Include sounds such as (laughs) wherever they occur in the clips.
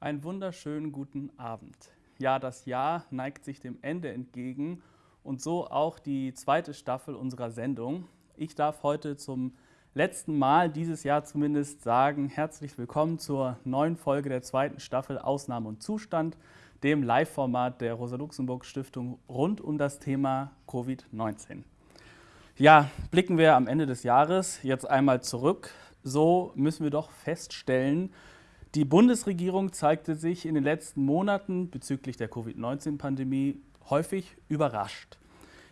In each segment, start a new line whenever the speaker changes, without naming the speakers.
Einen wunderschönen guten Abend. Ja, das Jahr neigt sich dem Ende entgegen und so auch die zweite Staffel unserer Sendung. Ich darf heute zum letzten Mal dieses Jahr zumindest sagen, herzlich willkommen zur neuen Folge der zweiten Staffel Ausnahme und Zustand, dem Live-Format der Rosa-Luxemburg-Stiftung rund um das Thema Covid-19. Ja, blicken wir am Ende des Jahres jetzt einmal zurück. So müssen wir doch feststellen, die Bundesregierung zeigte sich in den letzten Monaten bezüglich der Covid-19-Pandemie häufig überrascht.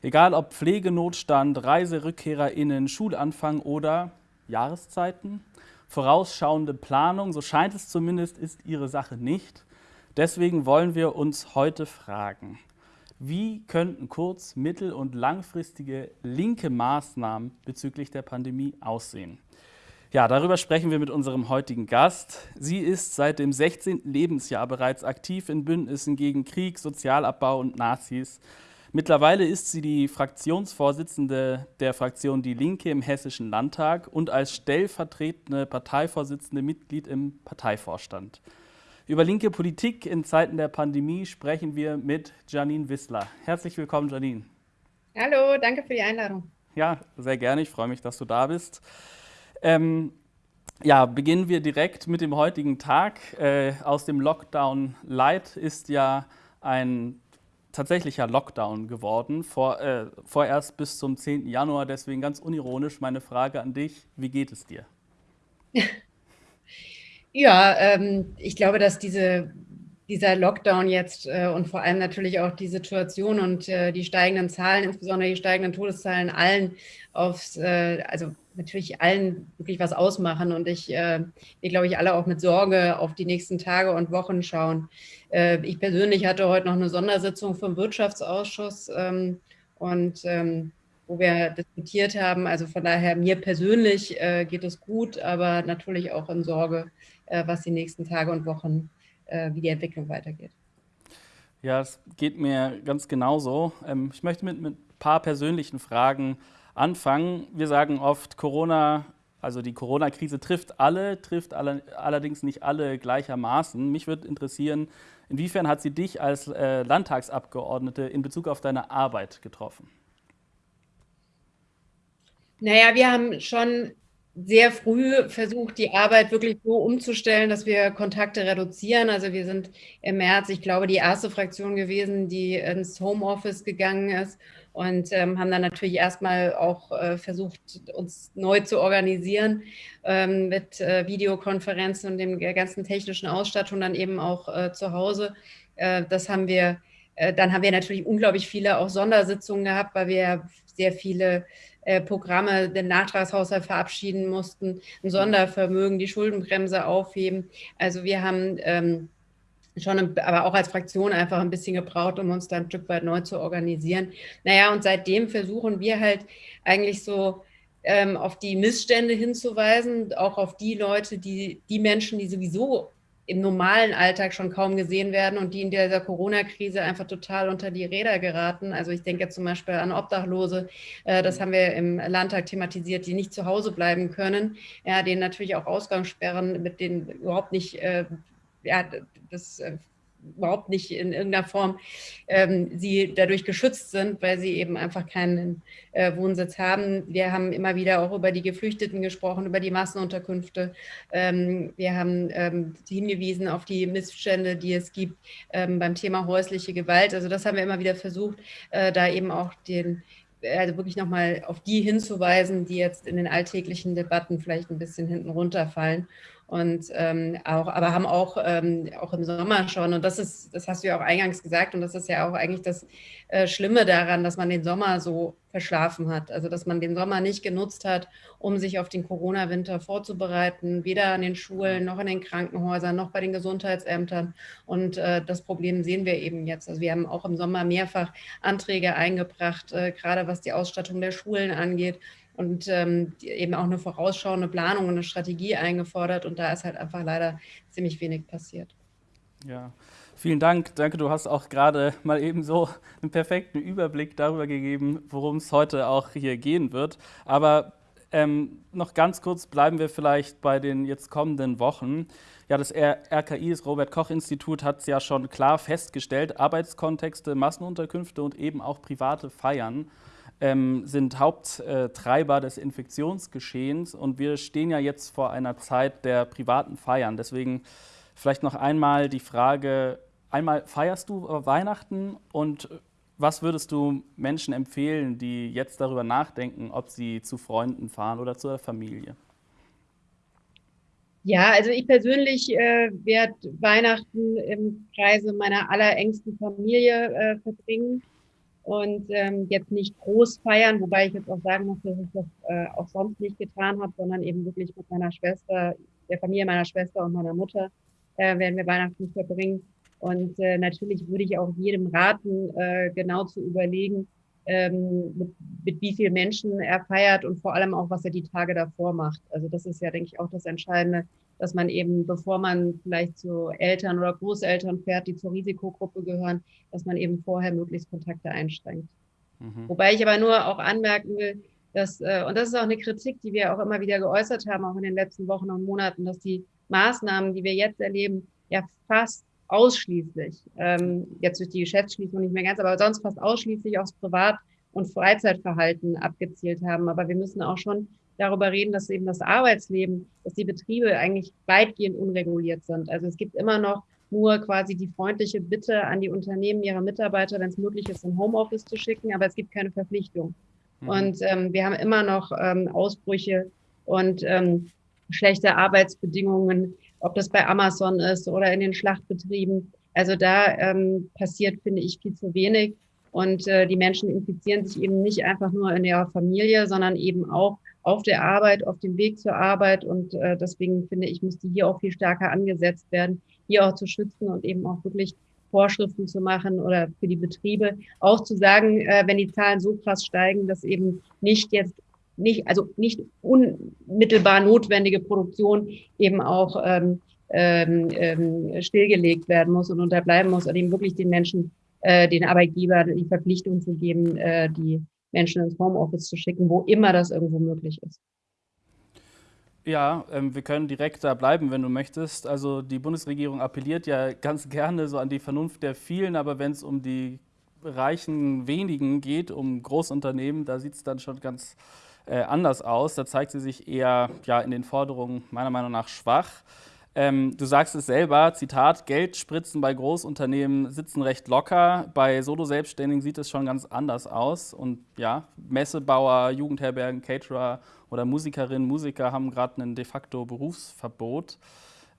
Egal ob Pflegenotstand, ReiserückkehrerInnen, Schulanfang oder Jahreszeiten, vorausschauende Planung, so scheint es zumindest, ist ihre Sache nicht. Deswegen wollen wir uns heute fragen, wie könnten kurz-, mittel- und langfristige linke Maßnahmen bezüglich der Pandemie aussehen? Ja, darüber sprechen wir mit unserem heutigen Gast. Sie ist seit dem 16. Lebensjahr bereits aktiv in Bündnissen gegen Krieg, Sozialabbau und Nazis. Mittlerweile ist sie die Fraktionsvorsitzende der Fraktion Die Linke im Hessischen Landtag und als stellvertretende Parteivorsitzende Mitglied im Parteivorstand. Über linke Politik in Zeiten der Pandemie sprechen wir mit Janine Wissler. Herzlich willkommen, Janine.
Hallo, danke für die Einladung.
Ja, sehr gerne. Ich freue mich, dass du da bist. Ähm, ja, beginnen wir direkt mit dem heutigen Tag. Äh, aus dem Lockdown Light ist ja ein tatsächlicher Lockdown geworden, vor, äh, vorerst bis zum 10. Januar. Deswegen ganz unironisch meine Frage an dich, wie geht es dir? (laughs)
Ja, ähm, ich glaube, dass diese, dieser Lockdown jetzt äh, und vor allem natürlich auch die Situation und äh, die steigenden Zahlen, insbesondere die steigenden Todeszahlen, allen aufs, äh, also natürlich allen wirklich was ausmachen und ich, äh, wir glaube ich alle auch mit Sorge auf die nächsten Tage und Wochen schauen. Äh, ich persönlich hatte heute noch eine Sondersitzung vom Wirtschaftsausschuss ähm, und ähm, wo wir diskutiert haben. Also von daher, mir persönlich äh, geht es gut, aber natürlich auch in Sorge, äh, was die nächsten Tage und Wochen, äh, wie die Entwicklung weitergeht.
Ja, es geht mir ganz genauso. Ähm, ich möchte mit, mit ein paar persönlichen Fragen anfangen. Wir sagen oft, Corona, also die Corona-Krise trifft alle, trifft alle, allerdings nicht alle gleichermaßen. Mich würde interessieren, inwiefern hat sie dich als äh, Landtagsabgeordnete in Bezug auf deine Arbeit getroffen?
Naja, wir haben schon sehr früh versucht, die Arbeit wirklich so umzustellen, dass wir Kontakte reduzieren. Also wir sind im März, ich glaube, die erste Fraktion gewesen, die ins Homeoffice gegangen ist und ähm, haben dann natürlich erstmal auch äh, versucht, uns neu zu organisieren ähm, mit äh, Videokonferenzen und dem ganzen technischen Ausstattung dann eben auch äh, zu Hause. Äh, das haben wir, äh, dann haben wir natürlich unglaublich viele auch Sondersitzungen gehabt, weil wir sehr viele äh, Programme den Nachtragshaushalt verabschieden mussten, ein Sondervermögen, die Schuldenbremse aufheben. Also wir haben ähm, schon, aber auch als Fraktion einfach ein bisschen gebraucht, um uns dann ein Stück weit neu zu organisieren. Naja, und seitdem versuchen wir halt eigentlich so ähm, auf die Missstände hinzuweisen, auch auf die Leute, die, die Menschen, die sowieso im normalen Alltag schon kaum gesehen werden und die in dieser Corona-Krise einfach total unter die Räder geraten. Also ich denke zum Beispiel an Obdachlose, äh, das haben wir im Landtag thematisiert, die nicht zu Hause bleiben können, ja, denen natürlich auch Ausgangssperren, mit denen überhaupt nicht äh, ja, das äh, überhaupt nicht in irgendeiner Form ähm, sie dadurch geschützt sind, weil sie eben einfach keinen äh, Wohnsitz haben. Wir haben immer wieder auch über die Geflüchteten gesprochen, über die Massenunterkünfte. Ähm, wir haben ähm, hingewiesen auf die Missstände, die es gibt ähm, beim Thema häusliche Gewalt. Also das haben wir immer wieder versucht, äh, da eben auch den also wirklich nochmal auf die hinzuweisen, die jetzt in den alltäglichen Debatten vielleicht ein bisschen hinten runterfallen und ähm, auch, aber haben auch, ähm, auch im Sommer schon, und das ist, das hast du ja auch eingangs gesagt, und das ist ja auch eigentlich das äh, Schlimme daran, dass man den Sommer so verschlafen hat. Also dass man den Sommer nicht genutzt hat, um sich auf den Corona-Winter vorzubereiten, weder an den Schulen noch in den Krankenhäusern noch bei den Gesundheitsämtern. Und äh, das Problem sehen wir eben jetzt. Also wir haben auch im Sommer mehrfach Anträge eingebracht, äh, gerade was die Ausstattung der Schulen angeht und ähm, eben auch eine vorausschauende Planung und eine Strategie eingefordert. Und da ist halt einfach leider ziemlich wenig passiert.
Ja, vielen Dank. Danke, du hast auch gerade mal eben so einen perfekten Überblick darüber gegeben, worum es heute auch hier gehen wird. Aber Ähm, noch ganz kurz bleiben wir vielleicht bei den jetzt kommenden Wochen. Ja, das RKI, das Robert-Koch-Institut, hat es ja schon klar festgestellt, Arbeitskontexte, Massenunterkünfte und eben auch private Feiern ähm, sind Haupttreiber des Infektionsgeschehens. Und wir stehen ja jetzt vor einer Zeit der privaten Feiern. Deswegen vielleicht noch einmal die Frage, einmal feierst du Weihnachten und was würdest du Menschen empfehlen, die jetzt darüber nachdenken, ob sie zu Freunden fahren oder zur Familie?
Ja, also ich persönlich äh, werde Weihnachten im Kreise meiner allerengsten Familie äh, verbringen und ähm, jetzt nicht groß feiern, wobei ich jetzt auch sagen muss, dass ich das äh, auch sonst nicht getan habe, sondern eben wirklich mit meiner Schwester, der Familie meiner Schwester und meiner Mutter äh, werden wir Weihnachten verbringen. Und äh, natürlich würde ich auch jedem raten, äh, genau zu überlegen, ähm, mit, mit wie vielen Menschen er feiert und vor allem auch, was er die Tage davor macht. Also das ist ja, denke ich, auch das Entscheidende, dass man eben, bevor man vielleicht zu Eltern oder Großeltern fährt, die zur Risikogruppe gehören, dass man eben vorher möglichst Kontakte einschränkt. Mhm. Wobei ich aber nur auch anmerken will, dass, äh, und das ist auch eine Kritik, die wir auch immer wieder geäußert haben, auch in den letzten Wochen und Monaten, dass die Maßnahmen, die wir jetzt erleben, ja fast ausschließlich, ähm, jetzt durch die Geschäftsschließung nicht mehr ganz, aber sonst fast ausschließlich aufs Privat- und Freizeitverhalten abgezielt haben. Aber wir müssen auch schon darüber reden, dass eben das Arbeitsleben, dass die Betriebe eigentlich weitgehend unreguliert sind. Also es gibt immer noch nur quasi die freundliche Bitte an die Unternehmen, ihre Mitarbeiter, wenn es möglich ist, in Homeoffice zu schicken, aber es gibt keine Verpflichtung. Mhm. Und ähm, wir haben immer noch ähm, Ausbrüche und ähm, schlechte Arbeitsbedingungen, ob das bei Amazon ist oder in den Schlachtbetrieben. Also da ähm, passiert, finde ich, viel zu wenig. Und äh, die Menschen infizieren sich eben nicht einfach nur in ihrer Familie, sondern eben auch auf der Arbeit, auf dem Weg zur Arbeit. Und äh, deswegen finde ich, müsste hier auch viel stärker angesetzt werden, hier auch zu schützen und eben auch wirklich Vorschriften zu machen oder für die Betriebe auch zu sagen, äh, wenn die Zahlen so krass steigen, dass eben nicht jetzt nicht, also nicht unmittelbar notwendige Produktion eben auch ähm, ähm, ähm, stillgelegt werden muss und unterbleiben muss und eben wirklich den Menschen, äh, den Arbeitgeber die Verpflichtung zu geben, äh, die Menschen ins Homeoffice zu schicken, wo immer das irgendwo möglich ist.
Ja, ähm, wir können direkt da bleiben, wenn du möchtest. Also die Bundesregierung appelliert ja ganz gerne so an die Vernunft der vielen, aber wenn es um die reichen wenigen geht, um Großunternehmen, da sieht es dann schon ganz äh, anders aus. Da zeigt sie sich eher ja, in den Forderungen meiner Meinung nach schwach. Ähm, du sagst es selber, Zitat, Geldspritzen bei Großunternehmen sitzen recht locker. Bei Solo-Selbstständigen sieht es schon ganz anders aus. Und ja, Messebauer, Jugendherbergen, Caterer oder Musikerinnen, Musiker haben gerade ein de facto Berufsverbot.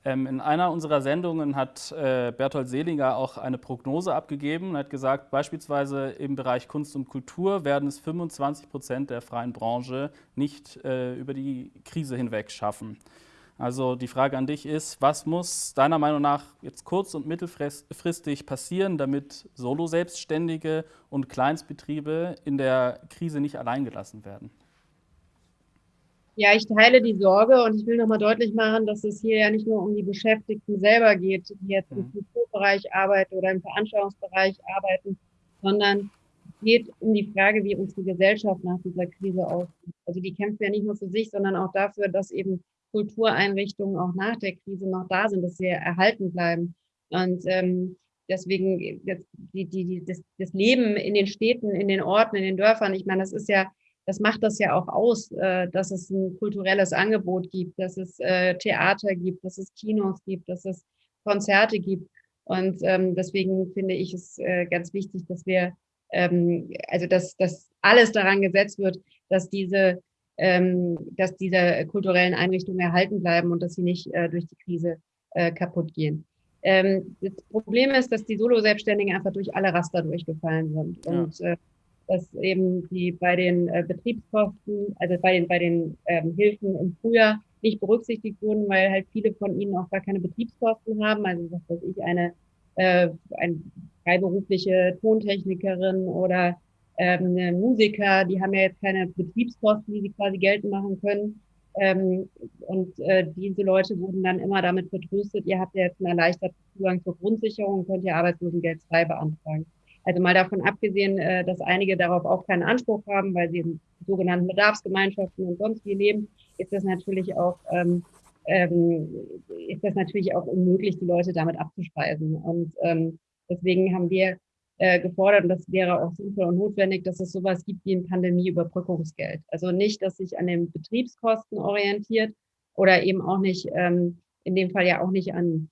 Ähm, in einer unserer Sendungen hat äh, Berthold Seliger auch eine Prognose abgegeben und hat gesagt, beispielsweise im Bereich Kunst und Kultur werden es 25 Prozent der freien Branche nicht äh, über die Krise hinweg schaffen. Also die Frage an dich ist, was muss deiner Meinung nach jetzt kurz- und mittelfristig passieren, damit Solo-Selbstständige und Kleinstbetriebe in der Krise nicht alleingelassen werden?
Ja, ich teile die Sorge und ich will nochmal deutlich machen, dass es hier ja nicht nur um die Beschäftigten selber geht, die jetzt im mhm. Kulturbereich arbeiten oder im Veranstaltungsbereich arbeiten, sondern es geht um die Frage, wie unsere Gesellschaft nach dieser Krise aussieht. Also die kämpft ja nicht nur für sich, sondern auch dafür, dass eben Kultureinrichtungen auch nach der Krise noch da sind, dass sie erhalten bleiben. Und ähm, deswegen das, die, die, das, das Leben in den Städten, in den Orten, in den Dörfern, ich meine, das ist ja das macht das ja auch aus, äh, dass es ein kulturelles Angebot gibt, dass es äh, Theater gibt, dass es Kinos gibt, dass es Konzerte gibt. Und ähm, deswegen finde ich es äh, ganz wichtig, dass wir, ähm, also dass, dass alles daran gesetzt wird, dass diese, dass diese kulturellen Einrichtungen erhalten bleiben und dass sie nicht äh, durch die Krise äh, kaputt gehen. Ähm, das Problem ist, dass die Solo-Selbstständigen einfach durch alle Raster durchgefallen sind. Ja. Und äh, dass eben die bei den äh, Betriebskosten, also bei den, bei den ähm, Hilfen im Frühjahr nicht berücksichtigt wurden, weil halt viele von ihnen auch gar keine Betriebskosten haben. Also was weiß ich, eine, äh, eine freiberufliche Tontechnikerin oder ähm, Musiker, die haben ja jetzt keine Betriebskosten, die sie quasi geltend machen können. Ähm, und äh, diese Leute wurden dann immer damit vertröstet, ihr habt ja jetzt einen erleichterten Zugang zur Grundsicherung, könnt ihr Arbeitslosengeld 2 beantragen. Also mal davon abgesehen, äh, dass einige darauf auch keinen Anspruch haben, weil sie in sogenannten Bedarfsgemeinschaften und sonst wie leben, ist das natürlich auch ähm, ähm, ist das natürlich auch unmöglich, die Leute damit abzuspeisen. Und ähm, deswegen haben wir äh, gefordert, und das wäre auch sinnvoll und notwendig, dass es sowas gibt wie ein Pandemieüberbrückungsgeld. Also nicht, dass sich an den Betriebskosten orientiert oder eben auch nicht, ähm, in dem Fall ja auch nicht an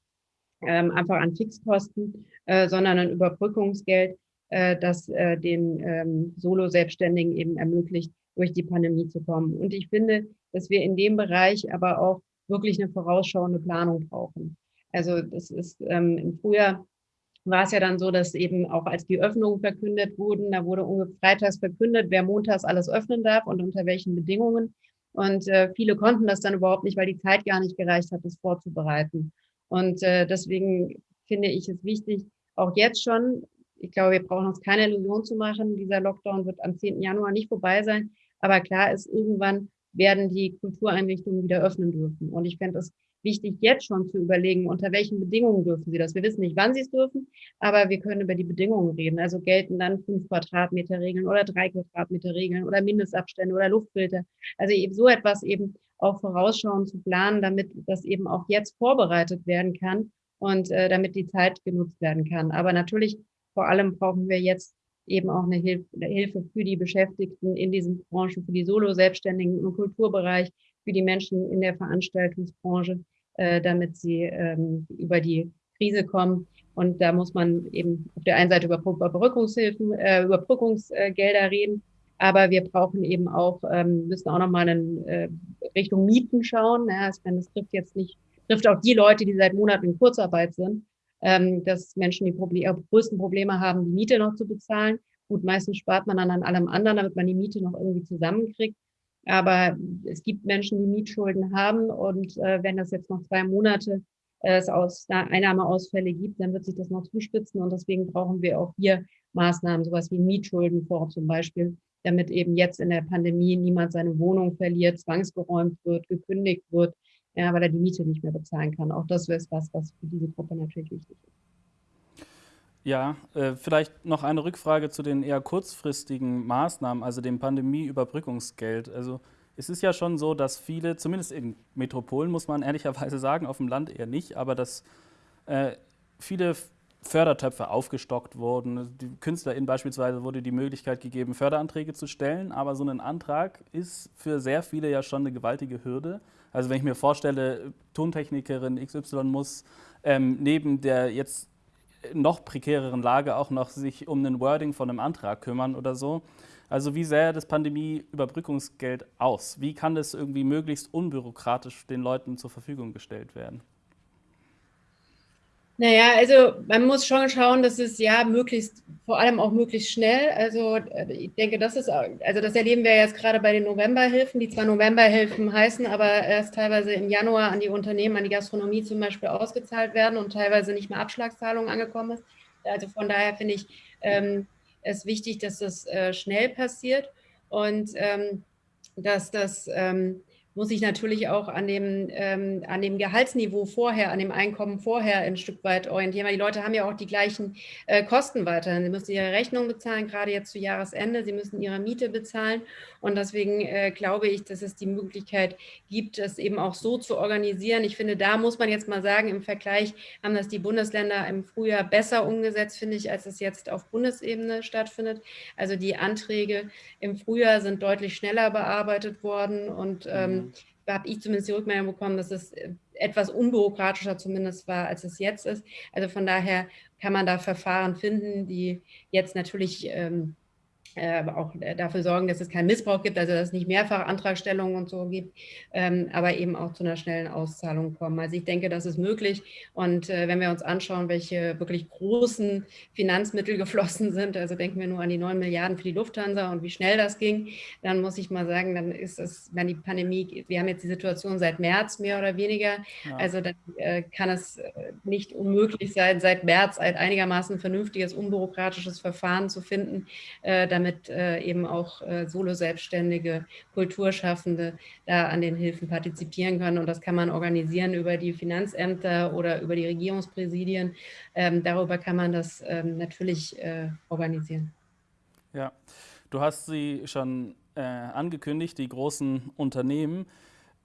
ähm, einfach an Fixkosten, äh, sondern ein Überbrückungsgeld, äh, das äh, den ähm, Solo-Selbstständigen eben ermöglicht, durch die Pandemie zu kommen. Und ich finde, dass wir in dem Bereich aber auch wirklich eine vorausschauende Planung brauchen. Also das ist ähm, im Frühjahr war es ja dann so, dass eben auch als die Öffnungen verkündet wurden, da wurde freitags verkündet, wer montags alles öffnen darf und unter welchen Bedingungen. Und äh, viele konnten das dann überhaupt nicht, weil die Zeit gar nicht gereicht hat, das vorzubereiten. Und äh, deswegen finde ich es wichtig, auch jetzt schon, ich glaube, wir brauchen uns keine Illusion zu machen, dieser Lockdown wird am 10. Januar nicht vorbei sein. Aber klar ist, irgendwann werden die Kultureinrichtungen wieder öffnen dürfen. Und ich fände es wichtig, jetzt schon zu überlegen, unter welchen Bedingungen dürfen sie das. Wir wissen nicht, wann sie es dürfen, aber wir können über die Bedingungen reden. Also gelten dann fünf Quadratmeter Regeln oder drei Quadratmeter Regeln oder Mindestabstände oder Luftfilter. Also eben so etwas eben auch vorausschauend zu planen, damit das eben auch jetzt vorbereitet werden kann und äh, damit die Zeit genutzt werden kann. Aber natürlich vor allem brauchen wir jetzt eben auch eine Hilfe für die Beschäftigten in diesen Branchen, für die Solo-Selbstständigen im Kulturbereich, für die Menschen in der Veranstaltungsbranche, äh, damit sie ähm, über die Krise kommen. Und da muss man eben auf der einen Seite über Überbrückungshilfen, äh, Überbrückungsgelder reden, aber wir brauchen eben auch, ähm, müssen auch nochmal in äh, Richtung Mieten schauen. Ja, das, das trifft jetzt nicht, trifft auch die Leute, die seit Monaten in Kurzarbeit sind, ähm, dass Menschen die Problem, größten Probleme haben, die Miete noch zu bezahlen. Gut, meistens spart man dann an allem anderen, damit man die Miete noch irgendwie zusammenkriegt. Aber es gibt Menschen, die Mietschulden haben und äh, wenn das jetzt noch zwei Monate äh, es aus Einnahmeausfälle gibt, dann wird sich das noch zuspitzen und deswegen brauchen wir auch hier Maßnahmen, sowas wie Mietschuldenfonds zum Beispiel, damit eben jetzt in der Pandemie niemand seine Wohnung verliert, zwangsgeräumt wird, gekündigt wird, ja, weil er die Miete nicht mehr bezahlen kann. Auch das ist was, was für diese Gruppe natürlich wichtig ist.
Ja, äh, vielleicht noch eine Rückfrage zu den eher kurzfristigen Maßnahmen, also dem Pandemieüberbrückungsgeld. Also es ist ja schon so, dass viele, zumindest in Metropolen muss man (laughs) ehrlicherweise sagen, auf dem Land eher nicht, aber dass äh, viele Fördertöpfe aufgestockt wurden. Die KünstlerInnen beispielsweise wurde die Möglichkeit gegeben, Förderanträge zu stellen, aber so ein Antrag ist für sehr viele ja schon eine gewaltige Hürde. Also wenn ich mir vorstelle, Tontechnikerin XY muss ähm, neben der jetzt noch prekäreren Lage auch noch sich um ein Wording von einem Antrag kümmern oder so. Also wie sähe das Pandemie-Überbrückungsgeld aus? Wie kann das irgendwie möglichst unbürokratisch den Leuten zur Verfügung gestellt werden?
Naja, also man muss schon schauen, dass es ja möglichst, vor allem auch möglichst schnell, also äh, ich denke, das ist, also das erleben wir jetzt gerade bei den Novemberhilfen, die zwar Novemberhilfen heißen, aber erst teilweise im Januar an die Unternehmen, an die Gastronomie zum Beispiel ausgezahlt werden und teilweise nicht mehr Abschlagszahlungen angekommen ist. Also von daher finde ich ähm, es wichtig, dass das äh, schnell passiert und ähm, dass das ähm, muss ich natürlich auch an dem, ähm, an dem Gehaltsniveau vorher, an dem Einkommen vorher ein Stück weit orientieren, weil die Leute haben ja auch die gleichen äh, Kosten weiterhin. Sie müssen ihre Rechnung bezahlen, gerade jetzt zu Jahresende, sie müssen ihre Miete bezahlen und deswegen äh, glaube ich, dass es die Möglichkeit gibt, das eben auch so zu organisieren. Ich finde, da muss man jetzt mal sagen, im Vergleich haben das die Bundesländer im Frühjahr besser umgesetzt, finde ich, als es jetzt auf Bundesebene stattfindet. Also die Anträge im Frühjahr sind deutlich schneller bearbeitet worden und ähm, mhm habe ich zumindest die Rückmeldung bekommen, dass es äh, etwas unbürokratischer zumindest war, als es jetzt ist. Also von daher kann man da Verfahren finden, die jetzt natürlich ähm, äh, auch dafür sorgen, dass es keinen Missbrauch gibt, also dass es nicht mehrfach Antragstellungen und so gibt, ähm, aber eben auch zu einer schnellen Auszahlung kommen. Also ich denke, das ist möglich. Und äh, wenn wir uns anschauen, welche wirklich großen Finanzmittel (laughs) geflossen sind, also denken wir nur an die 9 Milliarden für die Lufthansa und wie schnell das ging, dann muss ich mal sagen, dann ist es, wenn die Pandemie, wir haben jetzt die Situation seit März mehr oder weniger, ja. also dann äh, kann es äh, nicht unmöglich sein, seit März ein einigermaßen vernünftiges, unbürokratisches Verfahren zu finden, äh, damit damit äh, eben auch äh, Solo-Selbstständige, Kulturschaffende da an den Hilfen partizipieren können. Und das kann man organisieren über die Finanzämter oder über die Regierungspräsidien. Ähm, darüber kann man das ähm, natürlich äh, organisieren.
Ja, du hast sie schon angekündigt, die großen Unternehmen.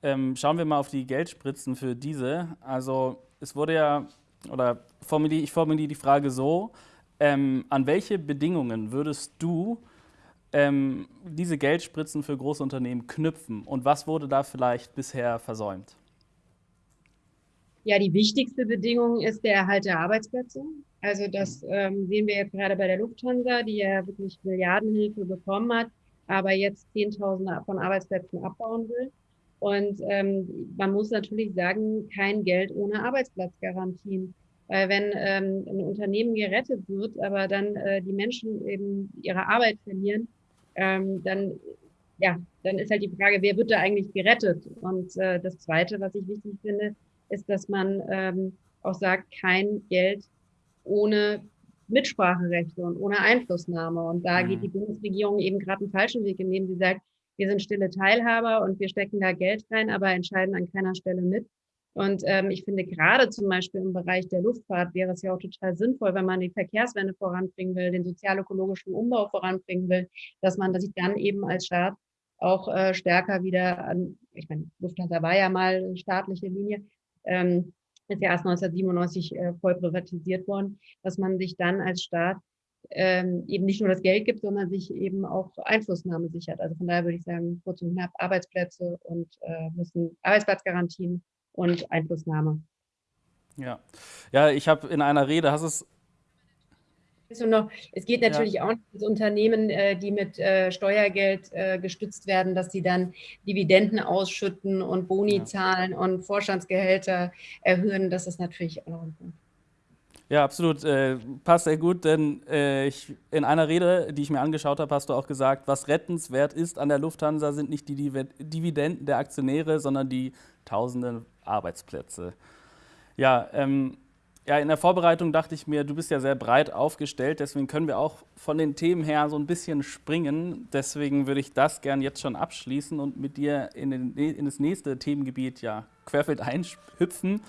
Ähm, schauen wir mal auf die Geldspritzen für diese. Also es wurde ja, oder formuliere, ich formuliere die Frage so, ähm, an welche Bedingungen würdest du ähm, diese Geldspritzen für große Unternehmen knüpfen und was wurde da vielleicht bisher versäumt?
Ja, die wichtigste Bedingung ist der Erhalt der Arbeitsplätze. Also das ähm, sehen wir jetzt gerade bei der Lufthansa, die ja wirklich Milliardenhilfe bekommen hat, aber jetzt Zehntausende von Arbeitsplätzen abbauen will. Und ähm, man muss natürlich sagen, kein Geld ohne Arbeitsplatzgarantien. Weil wenn ähm, ein Unternehmen gerettet wird, aber dann äh, die Menschen eben ihre Arbeit verlieren, ähm, dann, ja, dann ist halt die Frage, wer wird da eigentlich gerettet? Und äh, das Zweite, was ich wichtig finde, ist, dass man ähm, auch sagt, kein Geld ohne Mitspracherechte und ohne Einflussnahme. Und da mhm. geht die Bundesregierung eben gerade einen falschen Weg, indem sie sagt, wir sind stille Teilhaber und wir stecken da Geld rein, aber entscheiden an keiner Stelle mit. Und ähm, ich finde, gerade zum Beispiel im Bereich der Luftfahrt wäre es ja auch total sinnvoll, wenn man die Verkehrswende voranbringen will, den sozial-ökologischen Umbau voranbringen will, dass man sich dann eben als Staat auch äh, stärker wieder an, ich meine, Lufthansa war ja mal eine staatliche Linie, ähm, ist ja erst 1997 äh, voll privatisiert worden, dass man sich dann als Staat ähm, eben nicht nur das Geld gibt, sondern sich eben auch Einflussnahme sichert. Also von daher würde ich sagen, kurz und knapp Arbeitsplätze und äh, müssen Arbeitsplatzgarantien und Einflussnahme.
Ja, ja ich habe in einer Rede, hast es
noch, es geht natürlich ja. auch um Unternehmen, äh, die mit äh, Steuergeld äh, gestützt werden, dass sie dann Dividenden ausschütten und Boni ja. zahlen und Vorstandsgehälter erhöhen. Das ist natürlich auch noch ein Punkt.
Ja, absolut. Äh, passt sehr gut, denn äh, ich, in einer Rede, die ich mir angeschaut habe, hast du auch gesagt, was rettenswert ist an der Lufthansa, sind nicht die Dividenden der Aktionäre, sondern die tausenden Arbeitsplätze. Ja, ähm, ja, in der Vorbereitung dachte ich mir, du bist ja sehr breit aufgestellt, deswegen können wir auch von den Themen her so ein bisschen springen. Deswegen würde ich das gern jetzt schon abschließen und mit dir in, den, in das nächste Themengebiet ja querfeld einhüpfen,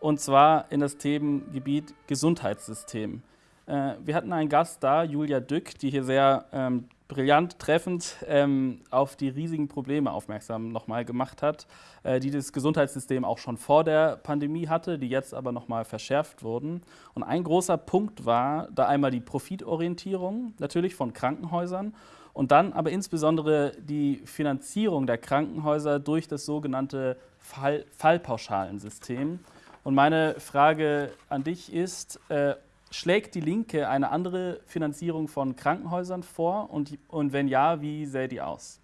und zwar in das Themengebiet Gesundheitssystem. Äh, wir hatten einen Gast da, Julia Dück, die hier sehr ähm, brillant treffend ähm, auf die riesigen Probleme aufmerksam nochmal gemacht hat, äh, die das Gesundheitssystem auch schon vor der Pandemie hatte, die jetzt aber nochmal verschärft wurden. Und ein großer Punkt war da einmal die Profitorientierung natürlich von Krankenhäusern und dann aber insbesondere die Finanzierung der Krankenhäuser durch das sogenannte Fall Fallpauschalensystem. Und meine Frage an dich ist, äh, Schlägt die Linke eine andere Finanzierung von Krankenhäusern vor und, und wenn ja, wie sähe die aus?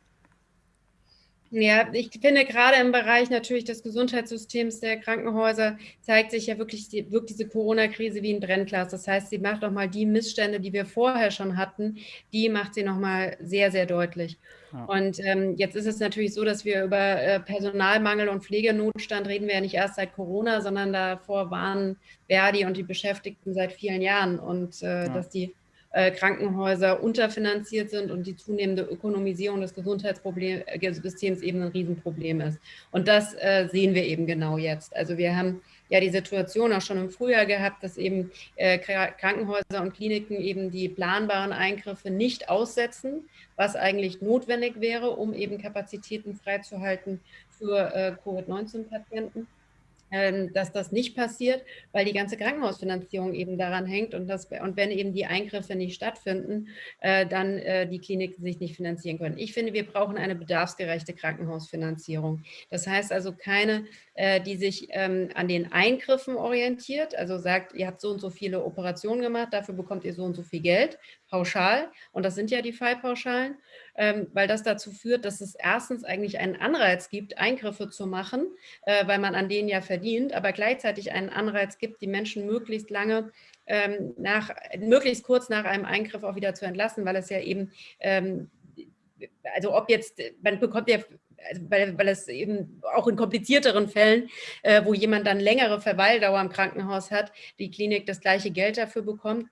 Ja, ich finde gerade im Bereich natürlich des Gesundheitssystems der Krankenhäuser zeigt sich ja wirklich, die, wirkt diese Corona-Krise wie ein Brennglas. Das heißt, sie macht nochmal die Missstände, die wir vorher schon hatten, die macht sie nochmal sehr, sehr deutlich. Ja. Und ähm, jetzt ist es natürlich so, dass wir über äh, Personalmangel und Pflegenotstand reden wir ja nicht erst seit Corona, sondern davor waren Verdi und die Beschäftigten seit vielen Jahren und äh, ja. dass die äh, Krankenhäuser unterfinanziert sind und die zunehmende Ökonomisierung des Gesundheitssystems eben ein Riesenproblem ist. Und das äh, sehen wir eben genau jetzt. Also wir haben ja die Situation auch schon im Frühjahr gehabt, dass eben äh, Krankenhäuser und Kliniken eben die planbaren Eingriffe nicht aussetzen, was eigentlich notwendig wäre, um eben Kapazitäten freizuhalten für äh, Covid-19-Patienten. Ähm, dass das nicht passiert, weil die ganze Krankenhausfinanzierung eben daran hängt und, das, und wenn eben die Eingriffe nicht stattfinden, äh, dann äh, die Kliniken sich nicht finanzieren können. Ich finde, wir brauchen eine bedarfsgerechte Krankenhausfinanzierung. Das heißt also keine, äh, die sich ähm, an den Eingriffen orientiert, also sagt, ihr habt so und so viele Operationen gemacht, dafür bekommt ihr so und so viel Geld, pauschal, und das sind ja die Fallpauschalen, ähm, weil das dazu führt, dass es erstens eigentlich einen Anreiz gibt, Eingriffe zu machen, äh, weil man an denen ja verdient, aber gleichzeitig einen Anreiz gibt, die Menschen möglichst lange ähm, nach, möglichst kurz nach einem Eingriff auch wieder zu entlassen, weil es ja eben, ähm, also ob jetzt, man bekommt ja also weil, weil es eben auch in komplizierteren Fällen, äh, wo jemand dann längere Verweildauer im Krankenhaus hat, die Klinik das gleiche Geld dafür bekommt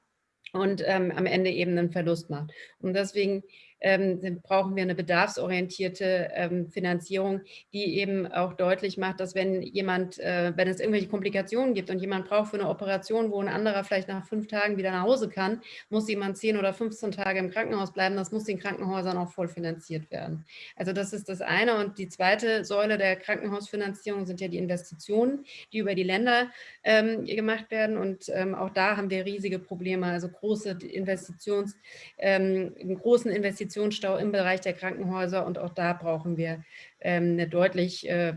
und ähm, am Ende eben einen Verlust macht. Und deswegen ähm, brauchen wir eine bedarfsorientierte ähm, Finanzierung, die eben auch deutlich macht, dass wenn jemand, äh, wenn es irgendwelche Komplikationen gibt und jemand braucht für eine Operation, wo ein anderer vielleicht nach fünf Tagen wieder nach Hause kann, muss jemand 10 oder 15 Tage im Krankenhaus bleiben. Das muss den Krankenhäusern auch voll finanziert werden. Also das ist das eine. Und die zweite Säule der Krankenhausfinanzierung sind ja die Investitionen, die über die Länder ähm, gemacht werden. Und ähm, auch da haben wir riesige Probleme, also große Investitions, ähm, einen großen Investitionsstau im Bereich der Krankenhäuser. Und auch da brauchen wir ähm, eine deutlich äh,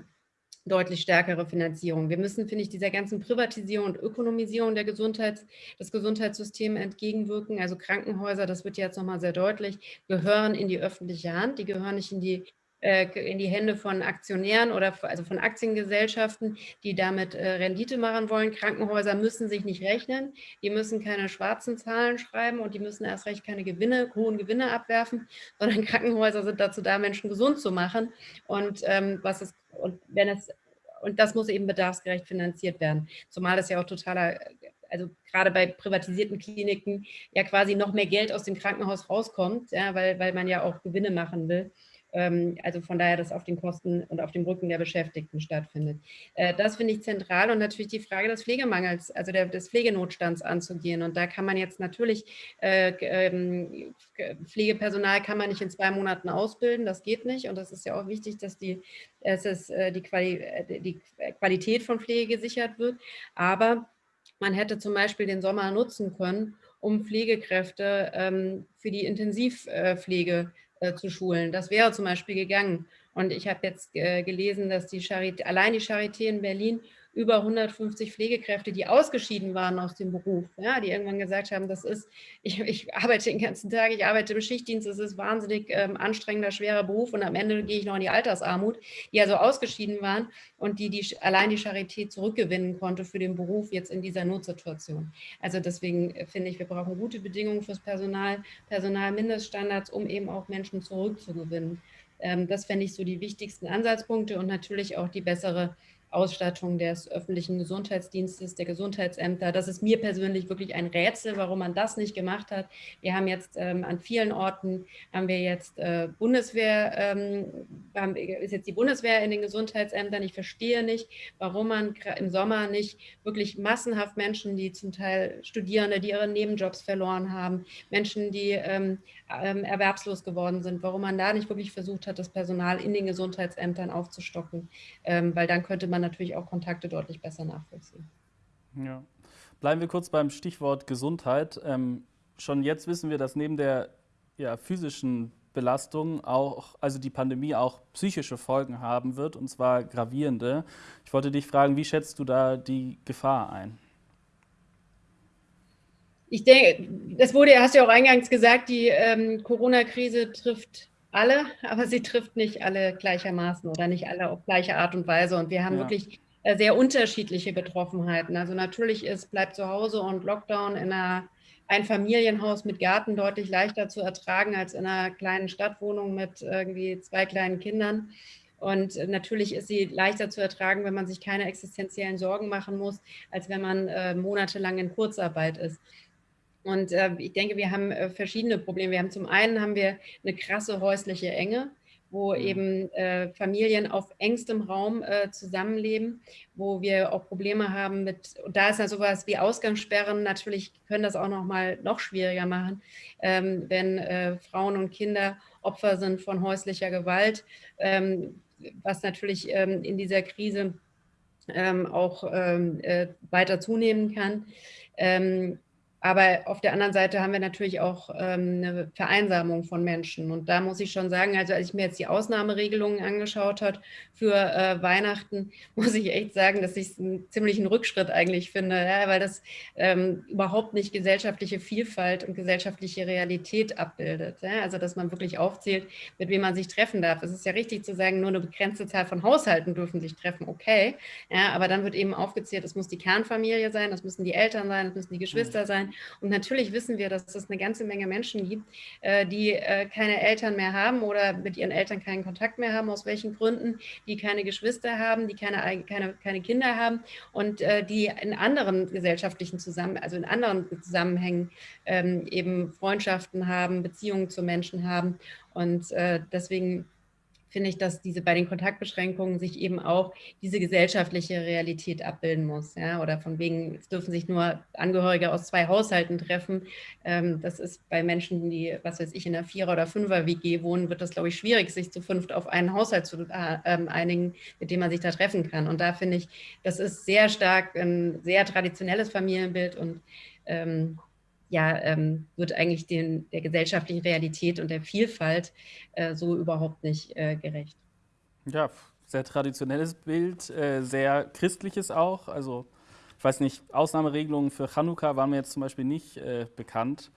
deutlich stärkere Finanzierung. Wir müssen, finde ich, dieser ganzen Privatisierung und Ökonomisierung der Gesundheits, des Gesundheitssystems entgegenwirken. Also Krankenhäuser, das wird jetzt nochmal sehr deutlich, gehören in die öffentliche Hand. Die gehören nicht in die in die Hände von Aktionären oder also von Aktiengesellschaften, die damit äh, Rendite machen wollen. Krankenhäuser müssen sich nicht rechnen, die müssen keine schwarzen Zahlen schreiben und die müssen erst recht keine Gewinne, hohen Gewinne abwerfen, (laughs) sondern Krankenhäuser sind dazu da, Menschen gesund zu machen. Und ähm, was ist, und wenn es und das muss eben bedarfsgerecht finanziert werden. Zumal das ja auch totaler, also gerade bei privatisierten Kliniken ja quasi noch mehr Geld aus dem Krankenhaus rauskommt, ja, weil, weil man ja auch Gewinne machen will. Ähm, also von daher, dass auf den Kosten und auf dem Rücken der Beschäftigten stattfindet. Äh, das finde ich zentral und natürlich die Frage des Pflegemangels, also der, des Pflegenotstands anzugehen. Und da kann man jetzt natürlich, äh, ähm, Pflegepersonal kann man nicht in zwei Monaten ausbilden, das geht nicht. Und das ist ja auch wichtig, dass die, es, äh, die, Quali die Qualität von Pflege gesichert wird. Aber man hätte zum Beispiel den Sommer nutzen können, um Pflegekräfte ähm, für die Intensivpflege äh, zu schulen. Das wäre zum Beispiel gegangen. Und ich habe jetzt äh, gelesen, dass die Charité, allein die Charité in Berlin über 150 Pflegekräfte, die ausgeschieden waren aus dem Beruf, ja, die irgendwann gesagt haben, das ist, ich, ich, arbeite den ganzen Tag, ich arbeite im Schichtdienst, das ist wahnsinnig ähm, anstrengender, schwerer Beruf und am Ende gehe ich noch in die Altersarmut, die also ausgeschieden waren und die, die allein die Charité zurückgewinnen konnte für den Beruf jetzt in dieser Notsituation. Also deswegen äh, finde ich, wir brauchen gute Bedingungen fürs Personal, Personalmindeststandards, um eben auch Menschen zurückzugewinnen. Ähm, das fände ich so die wichtigsten Ansatzpunkte und natürlich auch die bessere Ausstattung des öffentlichen Gesundheitsdienstes, der Gesundheitsämter. Das ist mir persönlich wirklich ein Rätsel, warum man das nicht gemacht hat. Wir haben jetzt ähm, an vielen Orten, haben wir jetzt äh, Bundeswehr, ähm, haben, ist jetzt die Bundeswehr in den Gesundheitsämtern. Ich verstehe nicht, warum man im Sommer nicht wirklich massenhaft Menschen, die zum Teil Studierende, die ihre Nebenjobs verloren haben, Menschen, die ähm, ähm, erwerbslos geworden sind, warum man da nicht wirklich versucht hat, das Personal in den Gesundheitsämtern aufzustocken, ähm, weil dann könnte man natürlich auch Kontakte deutlich besser nachvollziehen.
Ja. Bleiben wir kurz beim Stichwort Gesundheit. Ähm, schon jetzt wissen wir, dass neben der ja, physischen Belastung auch, also die Pandemie auch psychische Folgen haben wird, und zwar gravierende. Ich wollte dich fragen, wie schätzt du da die Gefahr ein?
Ich denke, das wurde, hast du ja auch eingangs gesagt, die ähm, Corona-Krise trifft alle, aber sie trifft nicht alle gleichermaßen oder nicht alle auf gleiche Art und Weise. Und wir haben ja. wirklich äh, sehr unterschiedliche Betroffenheiten. Also natürlich ist, bleibt zu Hause und Lockdown in einer ein Familienhaus mit Garten deutlich leichter zu ertragen als in einer kleinen Stadtwohnung mit irgendwie zwei kleinen Kindern. Und natürlich ist sie leichter zu ertragen, wenn man sich keine existenziellen Sorgen machen muss, als wenn man äh, monatelang in Kurzarbeit ist. Und äh, ich denke, wir haben äh, verschiedene Probleme. Wir haben zum einen haben wir eine krasse häusliche Enge, wo mhm. eben äh, Familien auf engstem Raum äh, zusammenleben, wo wir auch Probleme haben mit, und da ist ja sowas wie Ausgangssperren, natürlich können das auch noch mal noch schwieriger machen, ähm, wenn äh, Frauen und Kinder Opfer sind von häuslicher Gewalt, ähm, was natürlich ähm, in dieser Krise ähm, auch ähm, äh, weiter zunehmen kann. Aber auf der anderen Seite haben wir natürlich auch ähm, eine Vereinsamung von Menschen. Und da muss ich schon sagen, also als ich mir jetzt die Ausnahmeregelungen angeschaut habe für äh, Weihnachten, (laughs) muss ich echt sagen, dass ich es einen ziemlichen Rückschritt eigentlich finde, ja, weil das ähm, überhaupt nicht gesellschaftliche Vielfalt und gesellschaftliche Realität abbildet. Ja? Also dass man wirklich aufzählt, mit wem man sich treffen darf. Es ist ja richtig zu sagen, nur eine begrenzte Zahl von Haushalten dürfen sich treffen, okay. Ja, aber dann wird eben aufgezählt, es muss die Kernfamilie sein, das müssen die Eltern sein, es müssen die Geschwister sein, Und natürlich wissen wir, dass es eine ganze Menge Menschen gibt, äh, die äh, keine Eltern mehr haben oder mit ihren Eltern keinen Kontakt mehr haben, aus welchen Gründen, die keine Geschwister haben, die keine, keine, keine Kinder haben und äh, die in anderen gesellschaftlichen Zusammenhängen, also in anderen Zusammenhängen ähm, eben Freundschaften haben, Beziehungen zu Menschen haben. Und deswegen finde ich, dass diese bei den Kontaktbeschränkungen sich eben auch diese gesellschaftliche Realität abbilden muss. Ja? Oder von wegen, es dürfen sich nur Angehörige aus zwei Haushalten treffen. Ähm, das ist bei Menschen, die, was weiß ich, in einer Vierer- oder Fünfer-WG wohnen, wird das, glaube ich, schwierig, sich zu fünft auf einen Haushalt zu äh, ähm, einigen, mit dem man sich da treffen kann. Und da finde ich, das ist sehr stark ein sehr traditionelles Familienbild und ähm, ja, ähm, wird eigentlich den, der gesellschaftlichen Realität und der Vielfalt äh, so überhaupt nicht äh, gerecht.
Ja, sehr traditionelles Bild, äh, sehr christliches auch. Also ich weiß nicht, Ausnahmeregelungen für Chanukka waren mir jetzt zum Beispiel nicht äh, bekannt.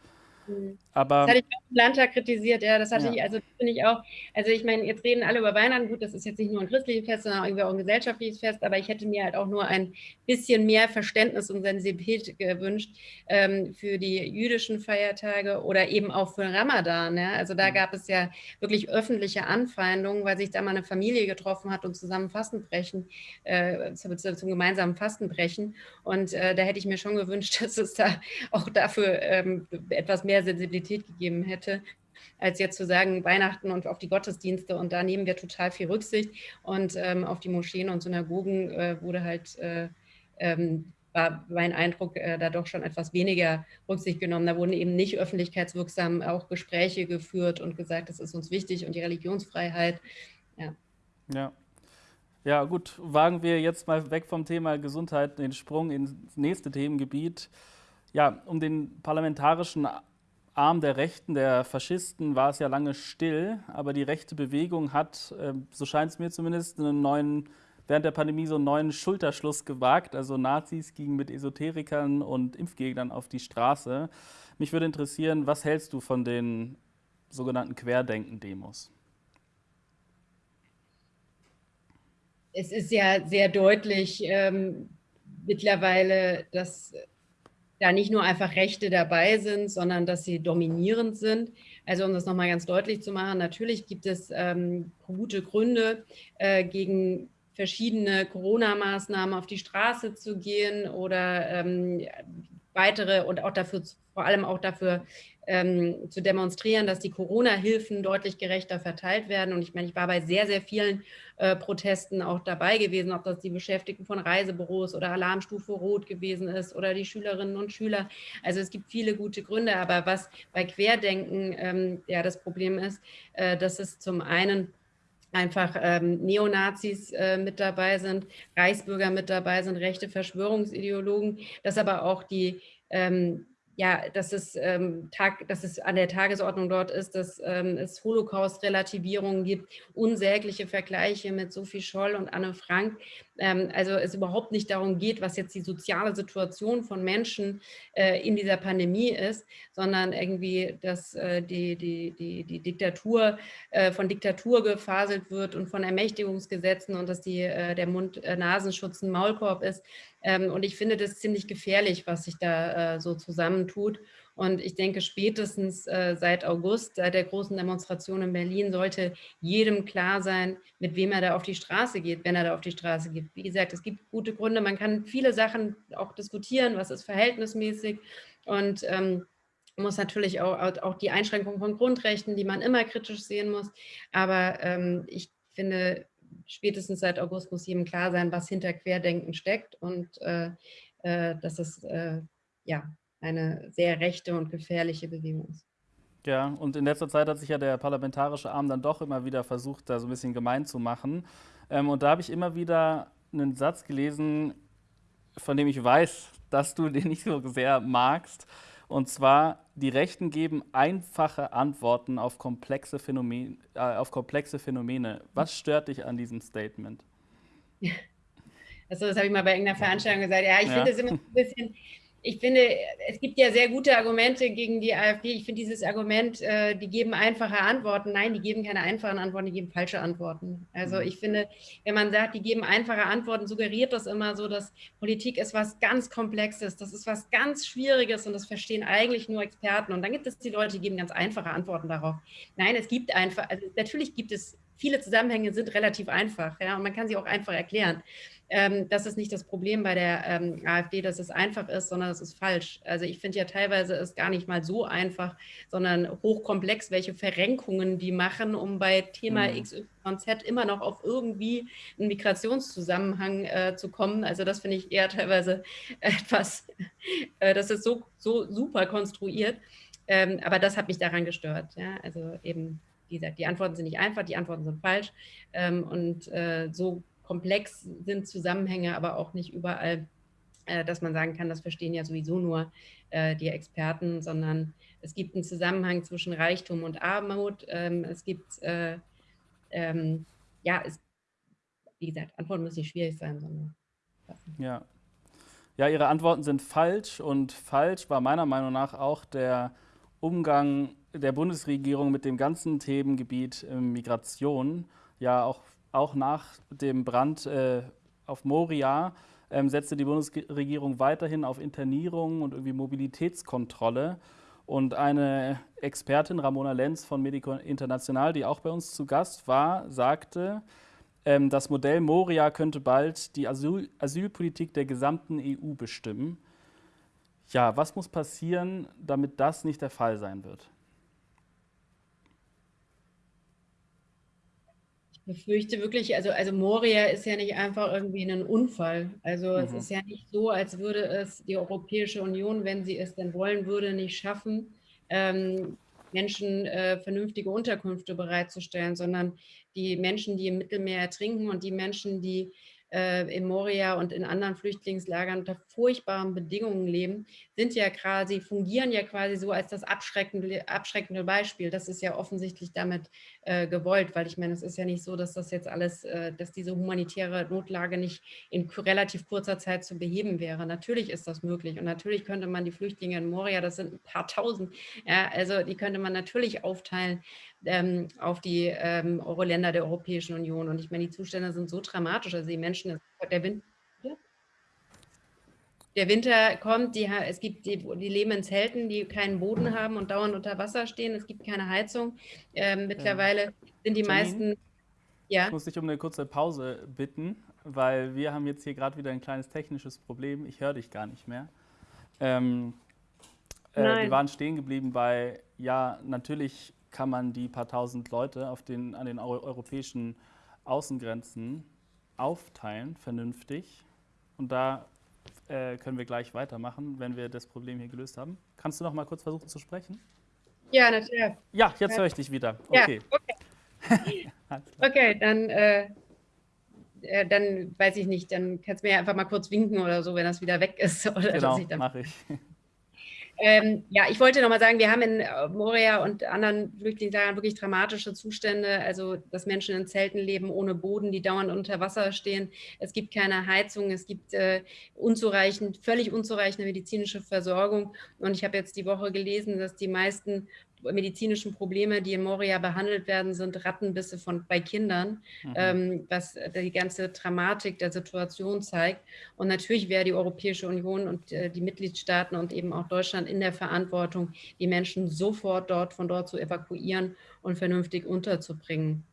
Mhm. Aber, das hatte ich auch im Landtag kritisiert, ja, das hatte ja. ich, also finde ich auch, also ich meine, jetzt reden alle über Weihnachten, gut, das ist jetzt nicht nur ein christliches Fest, sondern irgendwie auch ein gesellschaftliches Fest, aber ich hätte mir halt auch nur ein bisschen mehr Verständnis und Sensibilität gewünscht ähm, für die jüdischen Feiertage oder eben auch für Ramadan, ja, also da mhm. gab es ja wirklich öffentliche Anfeindungen, weil sich da mal eine Familie getroffen hat und zusammen Fastenbrechen, äh, zum, zum, gemeinsamen Fastenbrechen und äh, da hätte ich mir schon gewünscht, (laughs) dass es da auch dafür ähm, etwas mehr Sensibilität gegeben hätte, als jetzt zu sagen, Weihnachten und auf die Gottesdienste und da nehmen wir total viel Rücksicht und ähm, auf die Moscheen und Synagogen äh, wurde halt, äh, ähm, war mein Eindruck, äh, da doch schon etwas weniger Rücksicht genommen. Da wurden eben nicht öffentlichkeitswirksam auch Gespräche geführt und gesagt, das ist uns wichtig und die Religionsfreiheit.
Ja. ja. Ja, gut, wagen wir jetzt mal weg vom Thema Gesundheit den Sprung ins nächste Themengebiet. Ja, um den parlamentarischen Arm der Rechten, der Faschisten, war es ja lange still, aber die rechte Bewegung hat, ähm, so scheint es mir zumindest, einen neuen, während der Pandemie so einen neuen Schulterschluss gewagt. Also Nazis gingen mit Esoterikern und Impfgegnern auf die Straße. Mich würde interessieren, was hältst du von den sogenannten Querdenken-Demos?
Es ist ja sehr deutlich ähm, mittlerweile, dass da nicht nur einfach Rechte dabei sind, sondern dass sie dominierend sind. Also um das nochmal ganz deutlich zu machen, natürlich gibt es ähm, gute Gründe, äh, gegen verschiedene Corona-Maßnahmen auf die Straße zu gehen oder ähm, weitere und auch dafür, vor allem auch dafür ähm, zu demonstrieren, dass die Corona-Hilfen deutlich gerechter verteilt werden. Und ich meine, ich war bei sehr, sehr vielen äh, Protesten auch dabei gewesen, ob das die Beschäftigten von Reisebüros oder Alarmstufe Rot gewesen ist oder die Schülerinnen und Schüler. Also es gibt viele gute Gründe, aber was bei Querdenken ähm, ja das Problem ist, äh, dass es zum einen einfach ähm, Neonazis äh, mit dabei sind, Reichsbürger mit dabei sind, rechte Verschwörungsideologen, dass aber auch die ähm, ja, dass es, ähm, Tag, dass es an der Tagesordnung dort ist, dass ähm, es Holocaust-Relativierungen gibt, unsägliche Vergleiche mit Sophie Scholl und Anne Frank. Ähm, also es überhaupt nicht darum geht, was jetzt die soziale Situation von Menschen äh, in dieser Pandemie ist, sondern irgendwie, dass äh, die, die, die, die Diktatur äh, von Diktatur gefaselt wird und von Ermächtigungsgesetzen und dass die, äh, der Mund-Nasenschutz ein Maulkorb ist. Ähm, und ich finde das ziemlich gefährlich, was sich da äh, so zusammentut. Und ich denke, spätestens äh, seit August, seit der großen Demonstration in Berlin, sollte jedem klar sein, mit wem er da auf die Straße geht, wenn er da auf die Straße geht. Wie gesagt, es gibt gute Gründe, man kann viele Sachen auch diskutieren, was ist verhältnismäßig und ähm, muss natürlich auch, auch die Einschränkung von Grundrechten, die man immer kritisch sehen muss. Aber ähm, ich finde, spätestens seit August muss jedem klar sein, was hinter Querdenken steckt und äh, äh, dass es äh, ja, eine sehr rechte und gefährliche Bewegung ist.
Ja, und in letzter Zeit hat sich ja der parlamentarische Arm dann doch immer wieder versucht, da so ein bisschen gemein zu machen. Ähm, und da habe ich immer wieder einen Satz gelesen, von dem ich weiß, dass du den nicht so sehr magst. Und zwar, die Rechten geben einfache Antworten auf komplexe, Phänomene, äh, auf komplexe Phänomene. Was stört dich an diesem Statement? (laughs)
Also das habe ich mal bei irgendeiner Veranstaltung gesagt. Ja, ich ja. finde es immer ein bisschen, ich finde, es gibt ja sehr gute Argumente gegen die AfD. Ich finde dieses Argument, äh, die geben einfache Antworten. Nein, die geben keine einfachen Antworten, die geben falsche Antworten. Also mhm. ich finde, wenn man sagt, die geben einfache Antworten, suggeriert das immer so, dass Politik ist was ganz Komplexes, das ist was ganz Schwieriges und das verstehen eigentlich nur Experten. Und dann gibt es die Leute, die geben ganz einfache Antworten darauf. Nein, es gibt einfach, also natürlich gibt es viele Zusammenhänge sind relativ einfach, ja, und man kann sie auch einfach erklären. Ähm, das ist nicht das Problem bei der ähm, AfD, dass es einfach ist, sondern es ist falsch. Also ich finde ja teilweise ist gar nicht mal so einfach, sondern hochkomplex, welche Verrenkungen die machen, um bei Thema mhm. XYZ immer noch auf irgendwie einen Migrationszusammenhang äh, zu kommen. Also das finde ich eher teilweise (laughs) etwas, äh, das ist so, so super konstruiert. Ähm, aber das hat mich daran gestört. Ja? Also eben, wie gesagt, die Antworten sind nicht einfach, die Antworten sind falsch. Ähm, und äh, so komplex sind Zusammenhänge, aber auch nicht überall, äh, dass man sagen kann, das verstehen ja sowieso nur äh, die Experten, sondern es gibt einen Zusammenhang zwischen Reichtum und Armut. Ähm, es gibt, äh, ähm, ja, es, wie gesagt, Antworten müssen nicht schwierig sein, sondern.
Ja. Ja, Ihre Antworten sind falsch und falsch war meiner Meinung nach auch der Umgang der Bundesregierung mit dem ganzen Themengebiet Migration. Ja, auch auch nach dem Brand äh, auf Moria ähm, setzte die Bundesregierung weiterhin auf Internierung und irgendwie Mobilitätskontrolle. Und eine Expertin, Ramona Lenz von Medico International, die auch bei uns zu Gast war, sagte, ähm, das Modell Moria könnte bald die Asyl Asylpolitik der gesamten EU bestimmen. Ja, was muss passieren, damit das nicht der Fall sein wird?
Befürchte wirklich, also, also Moria ist ja nicht einfach irgendwie ein Unfall. Also mhm. es ist ja nicht so, als würde es die Europäische Union, wenn sie es denn wollen würde, nicht schaffen, ähm, Menschen äh, vernünftige Unterkünfte bereitzustellen, sondern die Menschen, die im Mittelmeer ertrinken und die Menschen, die äh, in Moria und in anderen Flüchtlingslagern unter furchtbaren Bedingungen leben, sind ja quasi, fungieren ja quasi so als das abschreckende, abschreckende Beispiel. Das ist ja offensichtlich damit äh, gewollt, weil ich meine, es ist ja nicht so, dass das jetzt alles, äh, dass diese humanitäre Notlage nicht in relativ kurzer Zeit zu beheben wäre. Natürlich ist das möglich und natürlich könnte man die Flüchtlinge in Moria, das sind ein paar tausend, ja, also die könnte man natürlich aufteilen ähm, auf die ähm, Euro-Länder der Europäischen Union. Und ich meine, die Zustände sind so dramatisch, also die Menschen, der Wind, der Winter kommt, die, es gibt die, die, leben in Zelten, die keinen Boden haben und dauernd unter Wasser stehen. Es gibt keine Heizung. Ähm, mittlerweile ja. sind die Janine, meisten.
Ja. Ich muss dich um eine kurze Pause bitten, weil wir haben jetzt hier gerade wieder ein kleines technisches Problem. Ich höre dich gar nicht mehr. Ähm, äh, wir waren stehen geblieben bei, ja, natürlich kann man die paar tausend Leute auf den, an den europäischen Außengrenzen aufteilen, vernünftig. Und da äh, können wir gleich weitermachen, wenn wir das Problem hier gelöst haben. Kannst du noch mal kurz versuchen zu sprechen?
Ja, natürlich.
Ja, jetzt höre ich dich wieder. Okay.
Ja, okay. (laughs) okay, dann, äh, äh, dann weiß ich nicht, dann kannst du mir einfach mal kurz winken oder so, wenn das wieder weg ist. (laughs) Oder
genau, mache ich.
Ähm, ja, ich wollte noch mal sagen, wir haben in äh, Moria und anderen Flüchtlingslagern wirklich dramatische Zustände, also dass Menschen in Zelten leben ohne Boden, die dauernd unter Wasser stehen. Es gibt keine Heizung, es gibt äh, unzureichend, völlig unzureichende medizinische Versorgung. Und ich habe jetzt die Woche gelesen, dass die meisten medizinischen Probleme, die in Moria behandelt werden, sind Rattenbisse von, bei Kindern, mhm. ähm, was die ganze Dramatik der Situation zeigt. Und natürlich wäre die Europäische Union und äh, die Mitgliedstaaten und eben auch Deutschland in der Verantwortung, die Menschen sofort dort von dort zu evakuieren und vernünftig unterzubringen.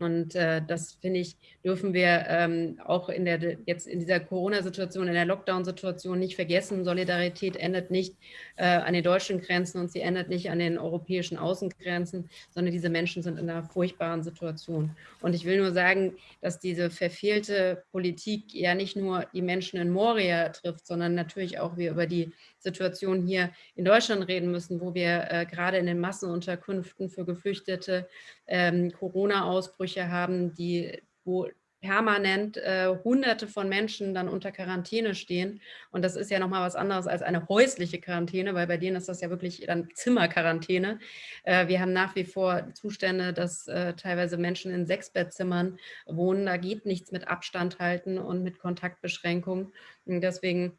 Und äh, das finde ich, dürfen wir ähm, auch in der jetzt in dieser Corona-Situation, in der Lockdown-Situation nicht vergessen. Solidarität endet nicht äh, an den deutschen Grenzen und sie endet nicht an den europäischen Außengrenzen, sondern diese Menschen sind in einer furchtbaren Situation. Und ich will nur sagen, dass diese verfehlte Politik ja nicht nur die Menschen in Moria trifft, sondern natürlich auch wir über die Situation hier in Deutschland reden müssen, wo wir äh, gerade in den Massenunterkünften für Geflüchtete ähm, Corona-Ausbrüche haben, die, wo permanent äh, Hunderte von Menschen dann unter Quarantäne stehen. Und das ist ja nochmal was anderes als eine häusliche Quarantäne, weil bei denen ist das ja wirklich dann Zimmerquarantäne. Äh, wir haben nach wie vor Zustände, dass äh, teilweise Menschen in Sechsbettzimmern wohnen. Da geht nichts mit Abstand halten und mit Kontaktbeschränkung. Und deswegen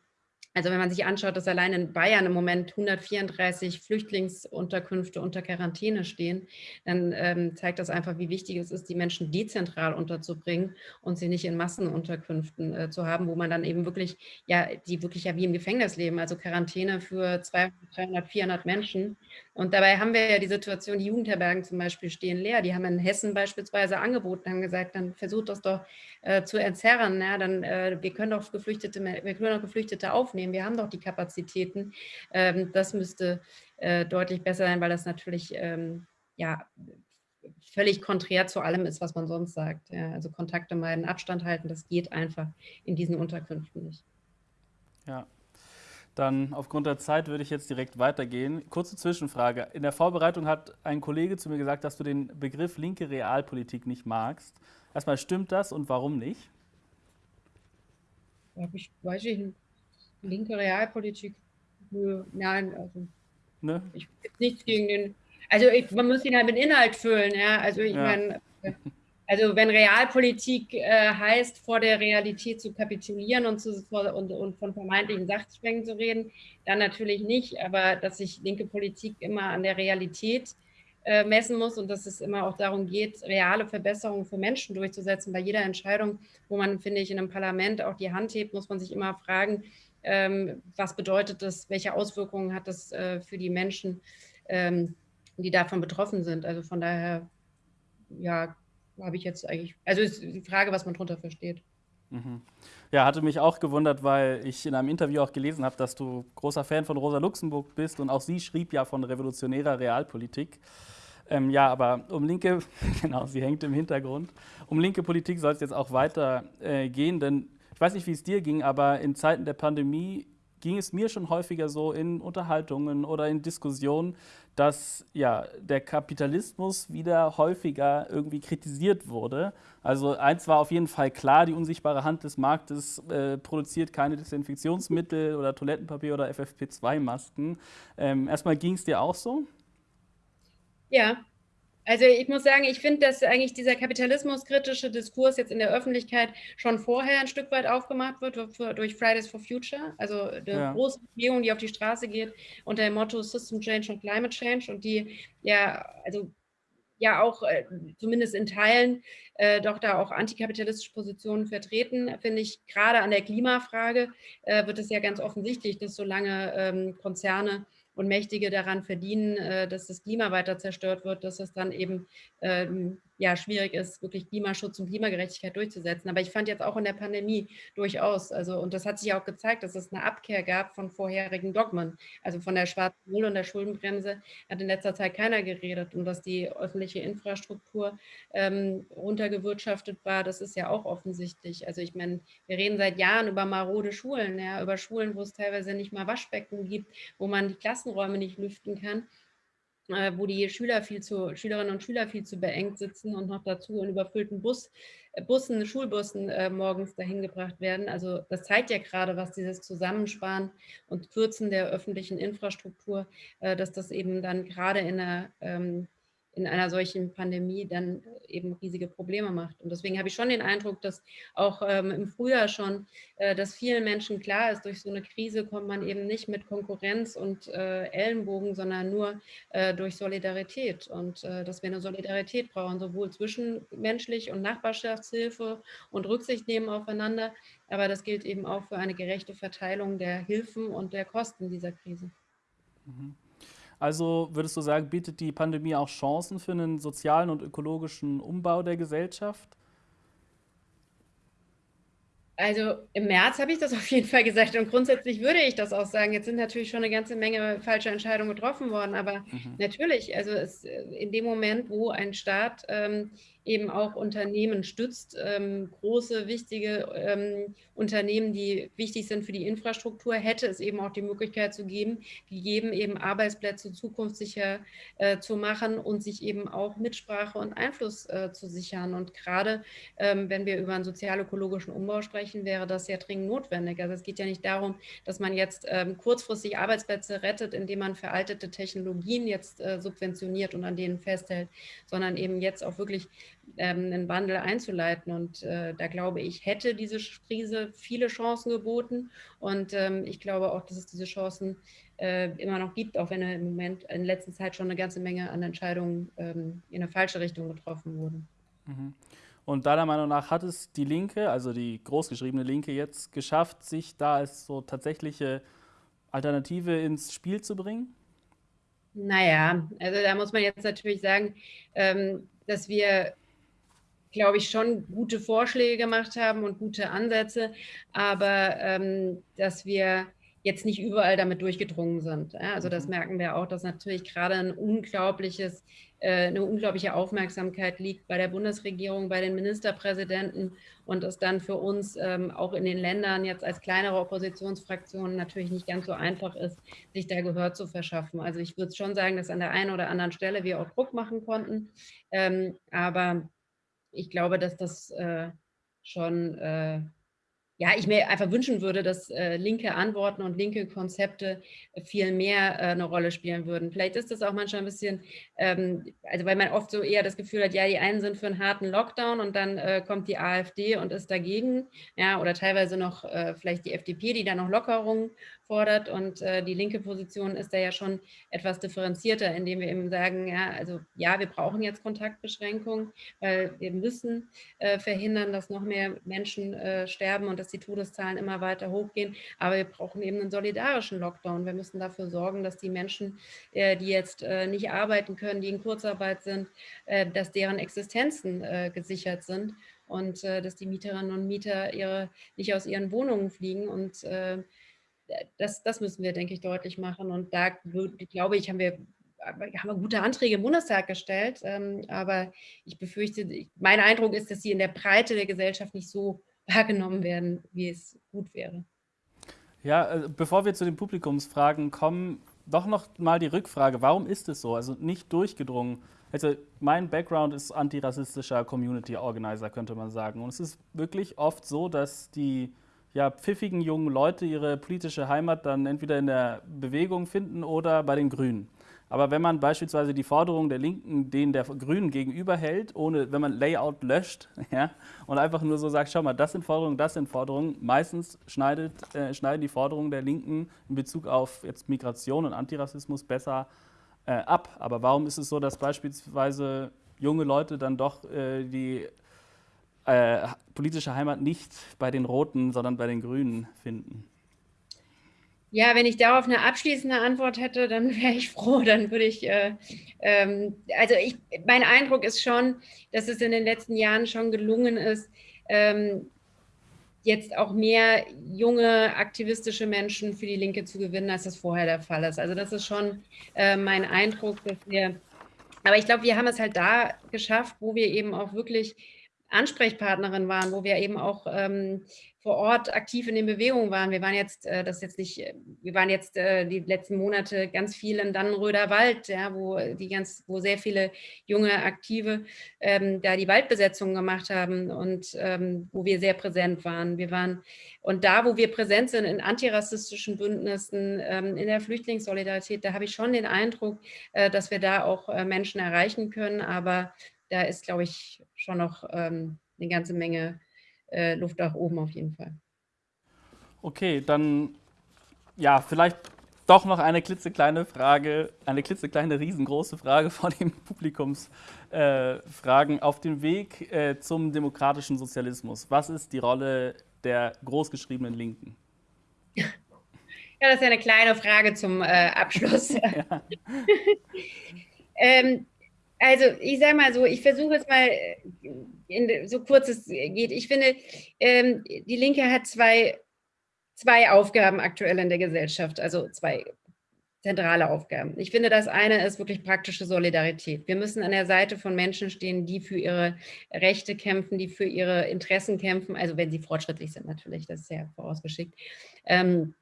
Also wenn man sich anschaut, dass allein in Bayern im Moment 134 Flüchtlingsunterkünfte unter Quarantäne stehen, dann ähm, zeigt das einfach, wie wichtig es ist, die Menschen dezentral unterzubringen und sie nicht in Massenunterkünften äh, zu haben, wo man dann eben wirklich, ja, die wirklich ja wie im Gefängnis leben, also Quarantäne für 200, 300, 400 Menschen. Und dabei haben wir ja die Situation, die Jugendherbergen zum Beispiel stehen leer. Die haben in Hessen beispielsweise angeboten, haben gesagt, dann versucht das doch äh, zu entzerren. Ja, dann, äh, wir können doch Geflüchtete, wir können doch Geflüchtete aufnehmen. Wir haben doch die Kapazitäten. Ähm, das müsste äh, deutlich besser sein, weil das natürlich ähm, ja, völlig konträr zu allem ist, was man sonst sagt. Ja, also Kontakte meiden, Abstand halten, das geht einfach in diesen Unterkünften nicht.
Ja, dann aufgrund der Zeit würde ich jetzt direkt weitergehen. Kurze Zwischenfrage. In der Vorbereitung hat ein Kollege zu mir gesagt, dass du den Begriff linke Realpolitik nicht magst. Erstmal stimmt das und warum nicht?
Ich weiß nicht, linke Realpolitik, nein, also ne? ich nichts gegen den, also ich, man muss ihn halt mit Inhalt füllen, ja, also ich ja. meine, (laughs) also wenn Realpolitik äh, heißt, vor der Realität zu kapitulieren und, zu, und, und von vermeintlichen Sachzwängen zu reden, dann natürlich nicht, aber dass sich linke Politik immer an der Realität äh, messen muss und dass es immer auch darum geht, reale Verbesserungen für Menschen durchzusetzen. Bei jeder Entscheidung, wo man, finde ich, in einem Parlament auch die Hand hebt, muss man sich immer fragen, ähm, was bedeutet das, welche Auswirkungen hat das äh, für die Menschen, ähm, die davon betroffen sind. Also von daher, ja, habe ich jetzt eigentlich, also ist die Frage, was man darunter versteht.
Mhm. Ja, hatte mich auch gewundert, weil ich in einem Interview auch gelesen habe, dass du großer Fan von Rosa Luxemburg bist und auch sie schrieb ja von revolutionärer Realpolitik. Ähm, ja, aber um linke, (laughs) genau, sie hängt im Hintergrund. Um linke Politik soll es jetzt auch weiter äh, gehen, denn ich weiß nicht, wie es dir ging, aber in Zeiten der Pandemie ging es mir schon häufiger so in Unterhaltungen oder in Diskussionen, dass ja, der Kapitalismus wieder häufiger irgendwie kritisiert wurde. Also eins war auf jeden Fall klar, die unsichtbare Hand des Marktes äh, produziert keine Desinfektionsmittel oder Toilettenpapier oder FFP2-Masken. Ähm, erstmal ging es dir auch so?
Ja, also ich muss sagen, ich finde, dass eigentlich dieser kapitalismuskritische Diskurs jetzt in der Öffentlichkeit schon vorher ein Stück weit aufgemacht wird durch Fridays for Future, also eine ja. große Bewegung, die auf die Straße geht unter dem Motto System Change und Climate Change und die ja, also ja auch äh, zumindest in Teilen äh, doch da auch antikapitalistische Positionen vertreten, finde ich, gerade an der Klimafrage äh, wird es ja ganz offensichtlich, dass solange ähm, Konzerne und Mächtige daran verdienen, äh, dass das Klima weiter zerstört wird, dass es dann eben ähm, ja, schwierig ist, wirklich Klimaschutz und Klimagerechtigkeit durchzusetzen. Aber ich fand jetzt auch in der Pandemie durchaus, also und das hat sich auch gezeigt, dass es eine Abkehr gab von vorherigen Dogmen. Also von der schwarzen Null und der Schuldenbremse hat in letzter Zeit keiner geredet und dass die öffentliche Infrastruktur ähm, runtergewirtschaftet war, das ist ja auch offensichtlich. Also ich meine, wir reden seit Jahren über marode Schulen, ja, über Schulen, wo es teilweise nicht mal Waschbecken gibt, wo man die Klassenräume nicht lüften kann äh, wo die Schüler viel zu, Schülerinnen und Schüler viel zu beengt sitzen und noch dazu in überfüllten Bus, äh, Bussen, Schulbussen äh, morgens dahin gebracht werden. Also das zeigt ja gerade, was dieses Zusammensparen und Kürzen der öffentlichen Infrastruktur, äh, dass das eben dann gerade in einer ähm, in einer solchen Pandemie dann eben riesige Probleme macht. Und deswegen habe ich schon den Eindruck, dass auch ähm, im Frühjahr schon, äh, dass vielen Menschen klar ist, durch so eine Krise kommt man eben nicht mit Konkurrenz und äh, Ellenbogen, sondern nur äh, durch Solidarität. Und äh, dass wir eine Solidarität brauchen, sowohl zwischenmenschlich und Nachbarschaftshilfe und Rücksicht nehmen aufeinander. Aber das gilt eben auch für eine gerechte Verteilung der Hilfen und der Kosten dieser Krise.
Mhm. Also würdest du sagen, bietet die Pandemie auch Chancen für einen sozialen und ökologischen Umbau der Gesellschaft?
Also im März habe ich das (laughs) auf jeden Fall gesagt und grundsätzlich würde ich das auch sagen. Jetzt sind natürlich schon eine ganze Menge falsche Entscheidungen getroffen worden, aber mhm. natürlich, also es, in dem Moment, wo ein Staat ähm, eben auch Unternehmen stützt, ähm, große, wichtige ähm, Unternehmen, die wichtig sind für die Infrastruktur, hätte es eben auch die Möglichkeit zu geben, gegeben, eben Arbeitsplätze zukunftssicher äh, zu machen und sich eben auch Mitsprache und Einfluss äh, zu sichern. Und gerade ähm, wenn wir über einen sozial-ökologischen Umbau sprechen, wäre das ja dringend notwendig. Also es geht ja nicht darum, dass man jetzt ähm, kurzfristig Arbeitsplätze rettet, indem man veraltete Technologien jetzt äh, subventioniert und an denen festhält, sondern eben jetzt auch wirklich einen Wandel einzuleiten. Und äh, da glaube ich, hätte diese Krise viele Chancen geboten. Und ähm, ich glaube auch, dass es diese Chancen äh, immer noch gibt, auch wenn im Moment in letzter Zeit schon eine ganze Menge an Entscheidungen ähm, in eine falsche Richtung getroffen wurden.
Mhm. Und deiner Meinung nach hat es die Linke, also die großgeschriebene Linke, jetzt geschafft, sich da als so tatsächliche Alternative ins Spiel zu bringen?
Naja, also da muss man jetzt natürlich sagen, ähm, dass wir, glaube ich, schon gute Vorschläge gemacht haben und gute Ansätze, aber ähm, dass wir jetzt nicht überall damit durchgedrungen sind. Also das mhm. merken wir auch, dass natürlich gerade ein unglaubliches, äh, eine unglaubliche Aufmerksamkeit liegt bei der Bundesregierung, bei den Ministerpräsidenten und es dann für uns ähm, auch in den Ländern jetzt als kleinere Oppositionsfraktionen natürlich nicht ganz so einfach ist, sich da Gehör zu verschaffen. Also ich würde schon sagen, dass an der einen oder anderen Stelle wir auch Druck machen konnten, ähm, aber ich glaube, dass das äh, schon äh, ja, ich mir einfach wünschen würde, dass äh, linke Antworten und linke Konzepte viel mehr äh, eine Rolle spielen würden. Vielleicht ist das auch manchmal ein bisschen, ähm, also weil man oft so eher das Gefühl hat, ja, die einen sind für einen harten Lockdown und dann äh, kommt die AfD und ist dagegen, ja, oder teilweise noch äh, vielleicht die FDP, die da noch Lockerungen fordert und äh, die linke Position ist da ja schon etwas differenzierter, indem wir eben sagen, ja, also ja, wir brauchen jetzt Kontaktbeschränkungen, weil wir müssen äh, verhindern, dass noch mehr Menschen äh, sterben und die Todeszahlen immer weiter hochgehen, aber wir brauchen eben einen solidarischen Lockdown. Wir müssen dafür sorgen, dass die Menschen, äh, die jetzt äh, nicht arbeiten können, die in Kurzarbeit sind, äh, dass deren Existenzen gesichert sind und dass die Mieterinnen und Mieter ihre, nicht aus ihren Wohnungen fliegen und das, das müssen wir, denke ich, deutlich machen. Und da glaube ich, haben wir, haben wir gute Anträge im Bundestag gestellt. Ähm, aber ich befürchte, mein Eindruck ist, dass sie in der Breite der Gesellschaft nicht so wahrgenommen werden, wie es gut wäre.
Ja, äh, bevor wir zu den Publikumsfragen kommen, doch noch mal die Rückfrage, warum ist es so? Also nicht durchgedrungen. Also mein Background ist antirassistischer Community Organizer, könnte man sagen. Und es ist wirklich oft so, dass die ja, pfiffigen jungen Leute ihre politische Heimat dann entweder in der Bewegung finden oder bei den Grünen. Aber wenn man beispielsweise die Forderungen der Linken denen der Grünen gegenüberhält, ohne, wenn man Layout löscht (laughs) ja, und einfach nur so sagt, schau mal, das sind Forderungen, das sind Forderungen, meistens schneidet, äh, schneiden die Forderungen der Linken in Bezug auf jetzt Migration und Antirassismus besser äh, ab. Aber warum ist es so, dass beispielsweise junge Leute dann doch äh, die äh, politische Heimat nicht bei den Roten, sondern bei den Grünen finden?
Ja, wenn ich darauf eine abschließende Antwort hätte, dann (laughs) wäre ich froh. Dann würde ich, äh, ähm, also ich, mein Eindruck ist schon, dass es in den letzten Jahren schon gelungen ist, ähm, jetzt auch mehr junge aktivistische Menschen für die Linke zu gewinnen, als das vorher der Fall ist. Also das ist schon äh, mein Eindruck, dass wir, aber ich glaube, wir haben es halt da geschafft, wo wir eben auch wirklich Ansprechpartnerin waren, wo wir eben auch ähm, vor Ort aktiv in den Bewegungen waren. Wir waren jetzt, äh, das jetzt nicht, wir waren jetzt äh, die letzten Monate ganz viel in Dannenröder Wald, ja, wo die ganz, wo sehr viele junge Aktive ähm, da die Waldbesetzung gemacht haben und ähm, wo wir sehr präsent waren. Wir waren und da, wo wir präsent sind in antirassistischen Bündnissen, ähm, in der Flüchtlingssolidarität, da habe ich schon den Eindruck, äh, dass wir da auch äh, Menschen erreichen können, aber da ist, glaube ich, schon noch ähm, eine ganze Menge äh, Luft nach oben auf jeden Fall.
Okay, dann ja, vielleicht doch noch eine klitzekleine Frage, eine klitzekleine, riesengroße Frage (laughs) von den Publikumsfragen äh, auf dem Weg äh, zum demokratischen Sozialismus. Was ist die Rolle der großgeschriebenen Linken?
Ja, das ist ja eine kleine Frage zum äh, Abschluss. (laughs) Ja. (laughs) ähm, also ich sage mal so, ich versuche es mal äh, in, so kurz es geht. Ich finde, ähm, die Linke hat zwei, zwei Aufgaben aktuell in der Gesellschaft, also zwei zentrale Aufgaben. Ich finde, das eine ist wirklich praktische Solidarität. Wir müssen an der Seite von Menschen stehen, die für ihre Rechte kämpfen, die für ihre Interessen kämpfen, also wenn sie fortschrittlich sind natürlich, das ist ja vorausgeschickt. Ähm,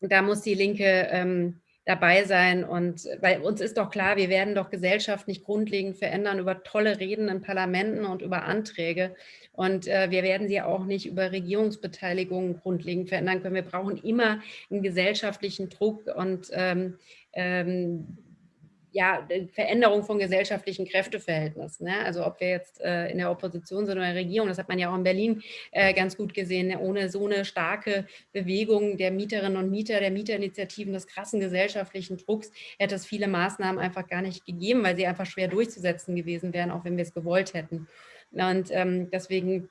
da muss die Linke ähm, dabei sein. Und weil uns ist doch klar, wir werden doch Gesellschaft nicht grundlegend verändern über tolle Reden in Parlamenten und über Anträge. Und äh, wir werden sie auch nicht über Regierungsbeteiligung grundlegend verändern können. Wir brauchen immer einen gesellschaftlichen Druck und ähm, ähm, ja, Veränderung von gesellschaftlichen Kräfteverhältnissen. Ne? Also ob wir jetzt äh, in der Opposition sind oder in der Regierung, das hat man ja auch in Berlin äh, ganz gut gesehen, ohne so eine starke Bewegung der Mieterinnen und Mieter, der Mieterinitiativen, des krassen gesellschaftlichen Drucks, hätte es viele Maßnahmen einfach gar nicht gegeben, weil sie einfach schwer durchzusetzen gewesen wären, auch wenn wir es gewollt hätten. Und ähm, deswegen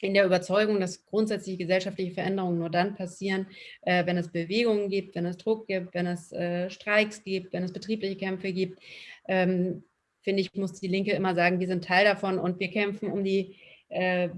in der Überzeugung, dass grundsätzliche gesellschaftliche Veränderungen nur dann passieren, äh, wenn es Bewegungen gibt, wenn es Druck gibt, wenn es äh, Streiks gibt, wenn es betriebliche Kämpfe gibt. Ähm, finde ich, muss die Linke immer sagen, wir sind Teil davon und wir kämpfen um die äh,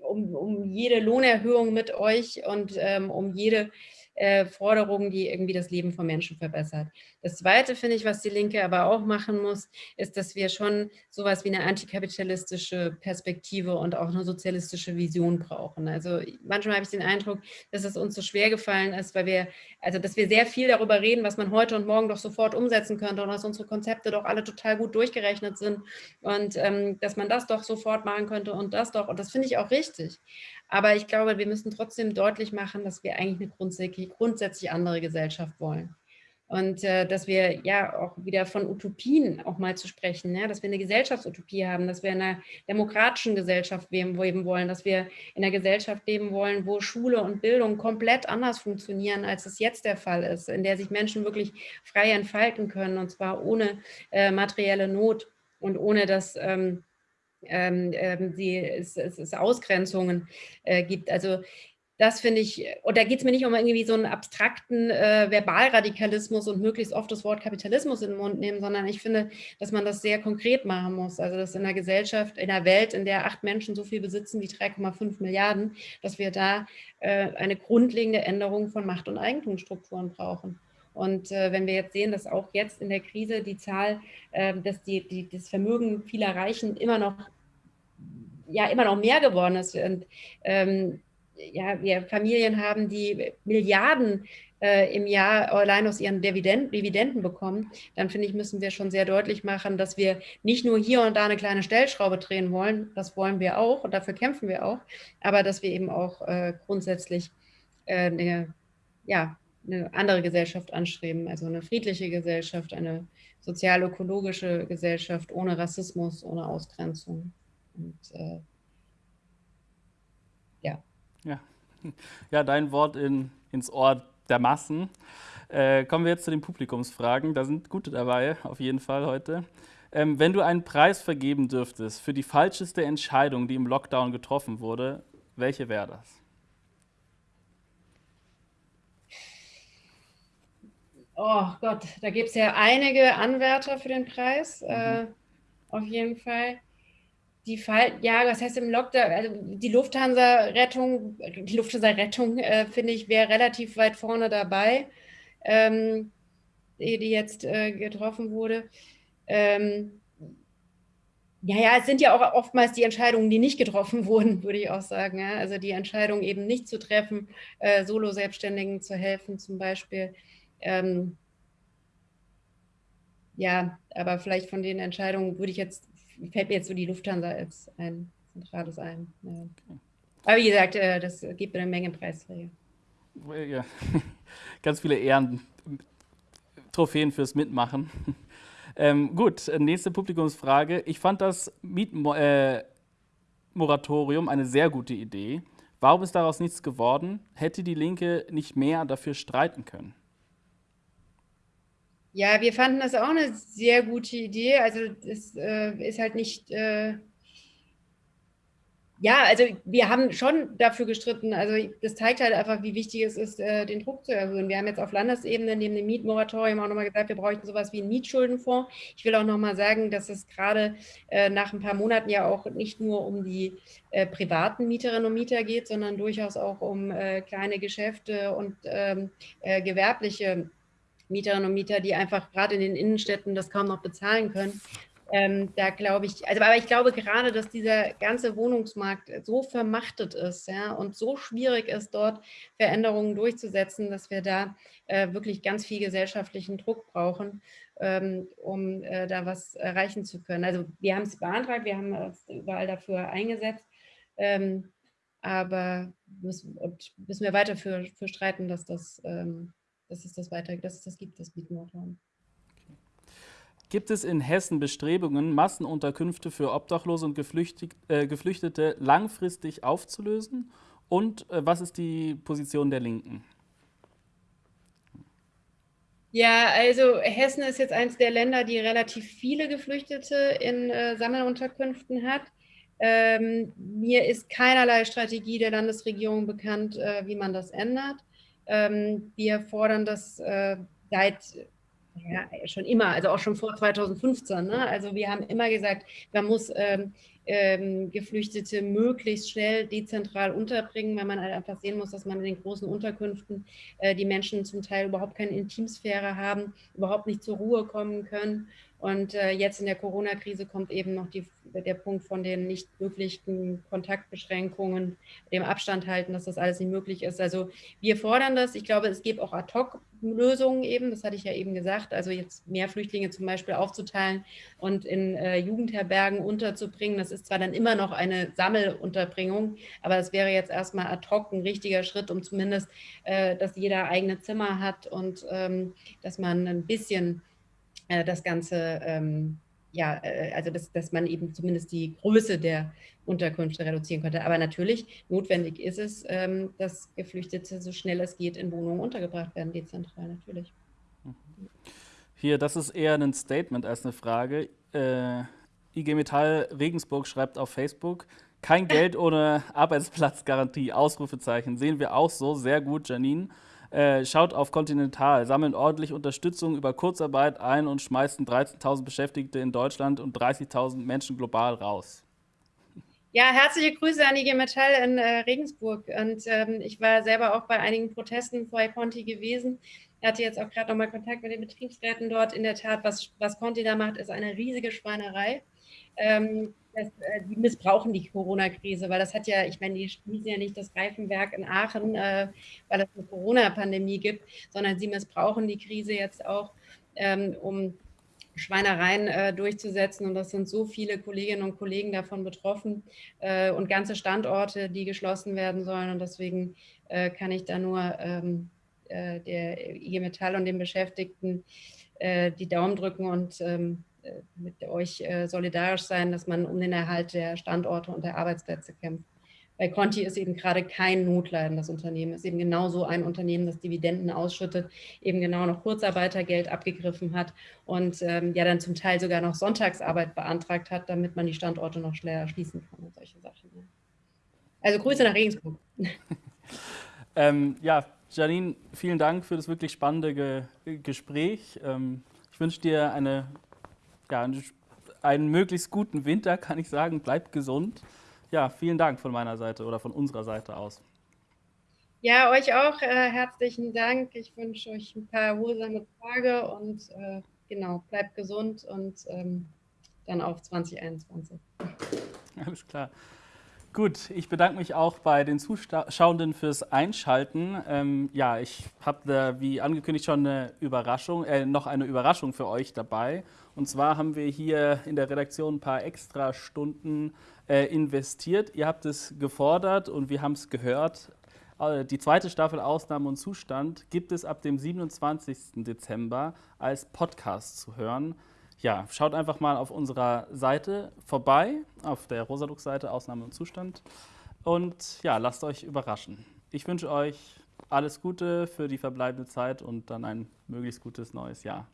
um, um jede Lohnerhöhung mit euch und ähm, um jede äh, Forderungen, die irgendwie das Leben von Menschen verbessert. Das Zweite, finde ich, was die Linke aber auch machen muss, ist, dass wir schon sowas wie eine antikapitalistische Perspektive und auch eine sozialistische Vision brauchen. Also manchmal habe ich den Eindruck, dass es uns so schwer gefallen ist, weil wir, also dass wir sehr viel darüber reden, was man heute und morgen doch sofort umsetzen könnte und dass unsere Konzepte doch alle total gut durchgerechnet sind und ähm, dass man das doch sofort machen könnte und das doch. Und das finde ich auch richtig. Aber ich glaube, wir müssen trotzdem deutlich machen, dass wir eigentlich eine grundsätzlich, grundsätzlich andere Gesellschaft wollen. Und äh, dass wir ja auch wieder von Utopien auch mal zu sprechen, ja, dass wir eine Gesellschaftsutopie haben, dass wir in einer demokratischen Gesellschaft leben wollen, dass wir in einer Gesellschaft leben wollen, wo Schule und Bildung komplett anders funktionieren, als es jetzt der Fall ist, in der sich Menschen wirklich frei entfalten können und zwar ohne äh, materielle Not und ohne dass ähm, ähm, ähm, die, es, es, Ausgrenzungen äh, gibt. Also das finde ich, und da geht es mir nicht um irgendwie so einen abstrakten äh, Verbalradikalismus und möglichst oft das Wort Kapitalismus in den Mund nehmen, sondern ich finde, dass man das sehr konkret machen muss. Also dass in einer Gesellschaft, in einer Welt, in der acht Menschen so viel besitzen wie 3,5 Milliarden, dass wir da äh, eine grundlegende Änderung von Macht- und Eigentumsstrukturen brauchen. Und äh, wenn wir jetzt sehen, dass auch jetzt in der Krise die Zahl, äh, dass die, die, das Vermögen vieler Reichen immer noch, ja, immer noch mehr geworden ist und ähm, ja, wir Familien haben, die Milliarden äh, im Jahr allein aus ihren Dividenden, Dividenden bekommen, dann finde ich, müssen wir schon sehr deutlich machen, dass wir nicht nur hier und da eine kleine Stellschraube drehen wollen, das wollen wir auch und dafür kämpfen wir auch, aber dass wir eben auch äh, grundsätzlich äh, eine, ja, eine andere Gesellschaft anstreben, also eine friedliche Gesellschaft, eine sozial-ökologische Gesellschaft ohne Rassismus, ohne Ausgrenzung. Und äh, ja. (laughs)
ja. Dein Wort in, ins Ohr der Massen. Äh, kommen wir jetzt zu den Publikumsfragen. Da sind gute dabei, auf jeden Fall heute. Ähm, wenn du einen Preis vergeben dürftest für die falscheste Entscheidung, die im Lockdown getroffen wurde, welche wäre das?
Oh Gott, da gibt es ja einige Anwärter für den Preis, mhm. äh, auf jeden Fall. Die Fall, ja, was heißt im Lockdown, also die Lufthansa-Rettung, die Lufthansa-Rettung, äh, finde ich, wäre relativ weit vorne dabei, ähm, die, jetzt äh, getroffen wurde. Ähm, ja, ja, es sind ja auch oftmals die Entscheidungen, die nicht getroffen (laughs) wurden, würde ich auch sagen. Ja? Also die Entscheidung eben nicht zu treffen, äh, Solo-Selbstständigen zu helfen zum Beispiel. Ähm, ja, aber vielleicht von den Entscheidungen würde ich jetzt, fällt mir jetzt so die Lufthansa als ein zentrales ein. Ja. Okay. Aber wie gesagt, äh, das gibt eine Menge Preisträger.
Ja, (laughs) ganz viele Ehren, Trophäen fürs Mitmachen. (laughs) Ähm, gut, nächste Publikumsfrage. Ich fand das Mietmoratorium äh, eine sehr gute Idee. Warum ist daraus nichts geworden? Hätte die Linke nicht mehr dafür streiten können?
Ja, wir fanden das auch eine sehr gute Idee. Also es äh, ist halt nicht, äh, ja, also wir haben schon dafür gestritten. Also das zeigt halt einfach, wie wichtig es ist, äh, den Druck zu erhöhen. Wir haben jetzt auf Landesebene neben dem Mietmoratorium auch nochmal gesagt, wir bräuchten sowas wie einen Mietschuldenfonds. Ich will auch nochmal sagen, dass es gerade äh, nach ein paar Monaten ja auch nicht nur um die äh, privaten Mieterinnen und Mieter geht, sondern durchaus auch um äh, kleine Geschäfte und ähm, äh, gewerbliche Mieterinnen und Mieter, die einfach gerade in den Innenstädten das kaum noch bezahlen können. Ähm, da glaube ich, also aber ich glaube gerade, dass dieser ganze Wohnungsmarkt so vermachtet ist ja, und so schwierig ist, dort Veränderungen durchzusetzen, dass wir da äh, wirklich ganz viel gesellschaftlichen Druck brauchen, ähm, um äh, da was erreichen zu können. Also wir haben es beantragt, wir haben uns überall dafür eingesetzt, ähm, aber müssen, müssen wir weiter für, für streiten, dass das ähm, dass es das weiter, dass es das gibt, das Mietmoratorium.
Okay. Gibt es in Hessen Bestrebungen, Massenunterkünfte für Obdachlose und äh, Geflüchtete langfristig aufzulösen? Und äh, was ist die Position der Linken?
Ja, also Hessen ist jetzt eines der Länder, die relativ viele Geflüchtete in äh, Sammelunterkünften hat. Ähm, mir ist keinerlei Strategie der Landesregierung bekannt, äh, wie man das ändert. Ähm, wir fordern das äh, seit ja, schon immer, also auch schon vor 2015. Ne? Also wir haben immer gesagt, man muss ähm, ähm, Geflüchtete möglichst schnell dezentral unterbringen, weil man halt einfach sehen muss, dass man in den großen Unterkünften äh, die Menschen zum Teil überhaupt keine Intimsphäre haben, überhaupt nicht zur Ruhe kommen können und äh, jetzt in der Corona-Krise kommt eben noch die, der Punkt von den nicht möglichen Kontaktbeschränkungen, dem Abstand halten, dass das alles nicht möglich ist. Also wir fordern das. Ich glaube, es gibt auch Ad-Hoc-Lösungen eben, das hatte ich ja eben gesagt, also jetzt mehr Flüchtlinge zum Beispiel aufzuteilen und in äh, Jugendherbergen unterzubringen. Das ist zwar dann immer noch eine Sammelunterbringung, aber es wäre jetzt erstmal ad hoc ein richtiger Schritt, um zumindest, äh, dass jeder eigene Zimmer hat und ähm, dass man ein bisschen äh, das Ganze, ähm, ja, äh, also dass, dass man eben zumindest die Größe der Unterkünfte reduzieren könnte. Aber natürlich, notwendig ist es, ähm, dass Geflüchtete so schnell es geht in Wohnungen untergebracht werden, dezentral natürlich. Mhm.
Hier, das ist eher ein Statement als eine Frage. Äh, IG Metall Regensburg schreibt auf Facebook, kein (laughs) Geld ohne Arbeitsplatzgarantie, Ausrufezeichen. Sehen wir auch so, sehr gut, Janine. Äh, schaut auf Continental, sammeln ordentlich Unterstützung über Kurzarbeit ein und schmeißen 13.000 Beschäftigte in Deutschland und 30.000 Menschen global raus.
Ja, herzliche Grüße an IG Metall in äh, Regensburg. Und ähm, ich war selber auch bei einigen Protesten vor Conti gewesen. Ich hatte jetzt auch gerade nochmal Kontakt mit den Betriebsräten dort. In der Tat, was, was Conti da macht, ist eine riesige Schweinerei. Ähm, das, äh, die missbrauchen die Corona-Krise, weil das hat ja, ich meine, die schließen ja nicht das Reifenwerk in Aachen, äh, weil es eine Corona-Pandemie gibt, sondern sie missbrauchen die Krise jetzt auch, ähm, um Schweinereien äh, durchzusetzen. Und das sind so viele Kolleginnen und Kollegen davon betroffen äh, und ganze Standorte, die geschlossen werden sollen. Und deswegen äh, kann ich da nur ähm, äh, der IG Metall und den Beschäftigten die Daumen drücken und ähm, äh, mit euch äh, solidarisch sein, dass man um den Erhalt der Standorte und der Arbeitsplätze kämpft. Bei Conti ist eben gerade kein notleidendes Unternehmen, ist eben genauso ein Unternehmen, das Dividenden ausschüttet, eben genau noch Kurzarbeitergeld abgegriffen hat und ähm, ja dann zum Teil sogar noch Sonntagsarbeit beantragt hat, damit man die Standorte noch schneller schließen kann und solche Sachen. Also Grüße nach Regensburg. (laughs)
ähm, ja, Janine, vielen Dank für das wirklich spannende Ge Gespräch. Ähm, ich wünsche dir eine ja, einen möglichst guten Winter, kann ich sagen. Bleibt gesund. Ja, vielen Dank von meiner Seite oder von unserer Seite aus.
Ja, euch auch äh, herzlichen Dank. Ich wünsche euch ein paar erholsame Tage und äh, genau, bleibt gesund und ähm, dann auf 2021.
Alles klar. Gut, ich bedanke mich auch bei den Zuschauenden fürs Einschalten. Ähm, ja, ich habe wie angekündigt schon eine Überraschung, äh, noch eine Überraschung für euch dabei. Und zwar haben wir hier in der Redaktion ein paar extra Stunden äh, investiert. Ihr habt es gefordert und wir haben es gehört. Äh, die zweite Staffel Ausnahme und Zustand gibt es ab dem 27. Dezember als Podcast zu hören ja, schaut einfach mal auf unserer Seite vorbei, auf der Rosalux-Seite Ausnahme und Zustand. Und ja, lasst euch überraschen. Ich wünsche euch alles Gute für die verbleibende Zeit und dann ein möglichst gutes neues Jahr.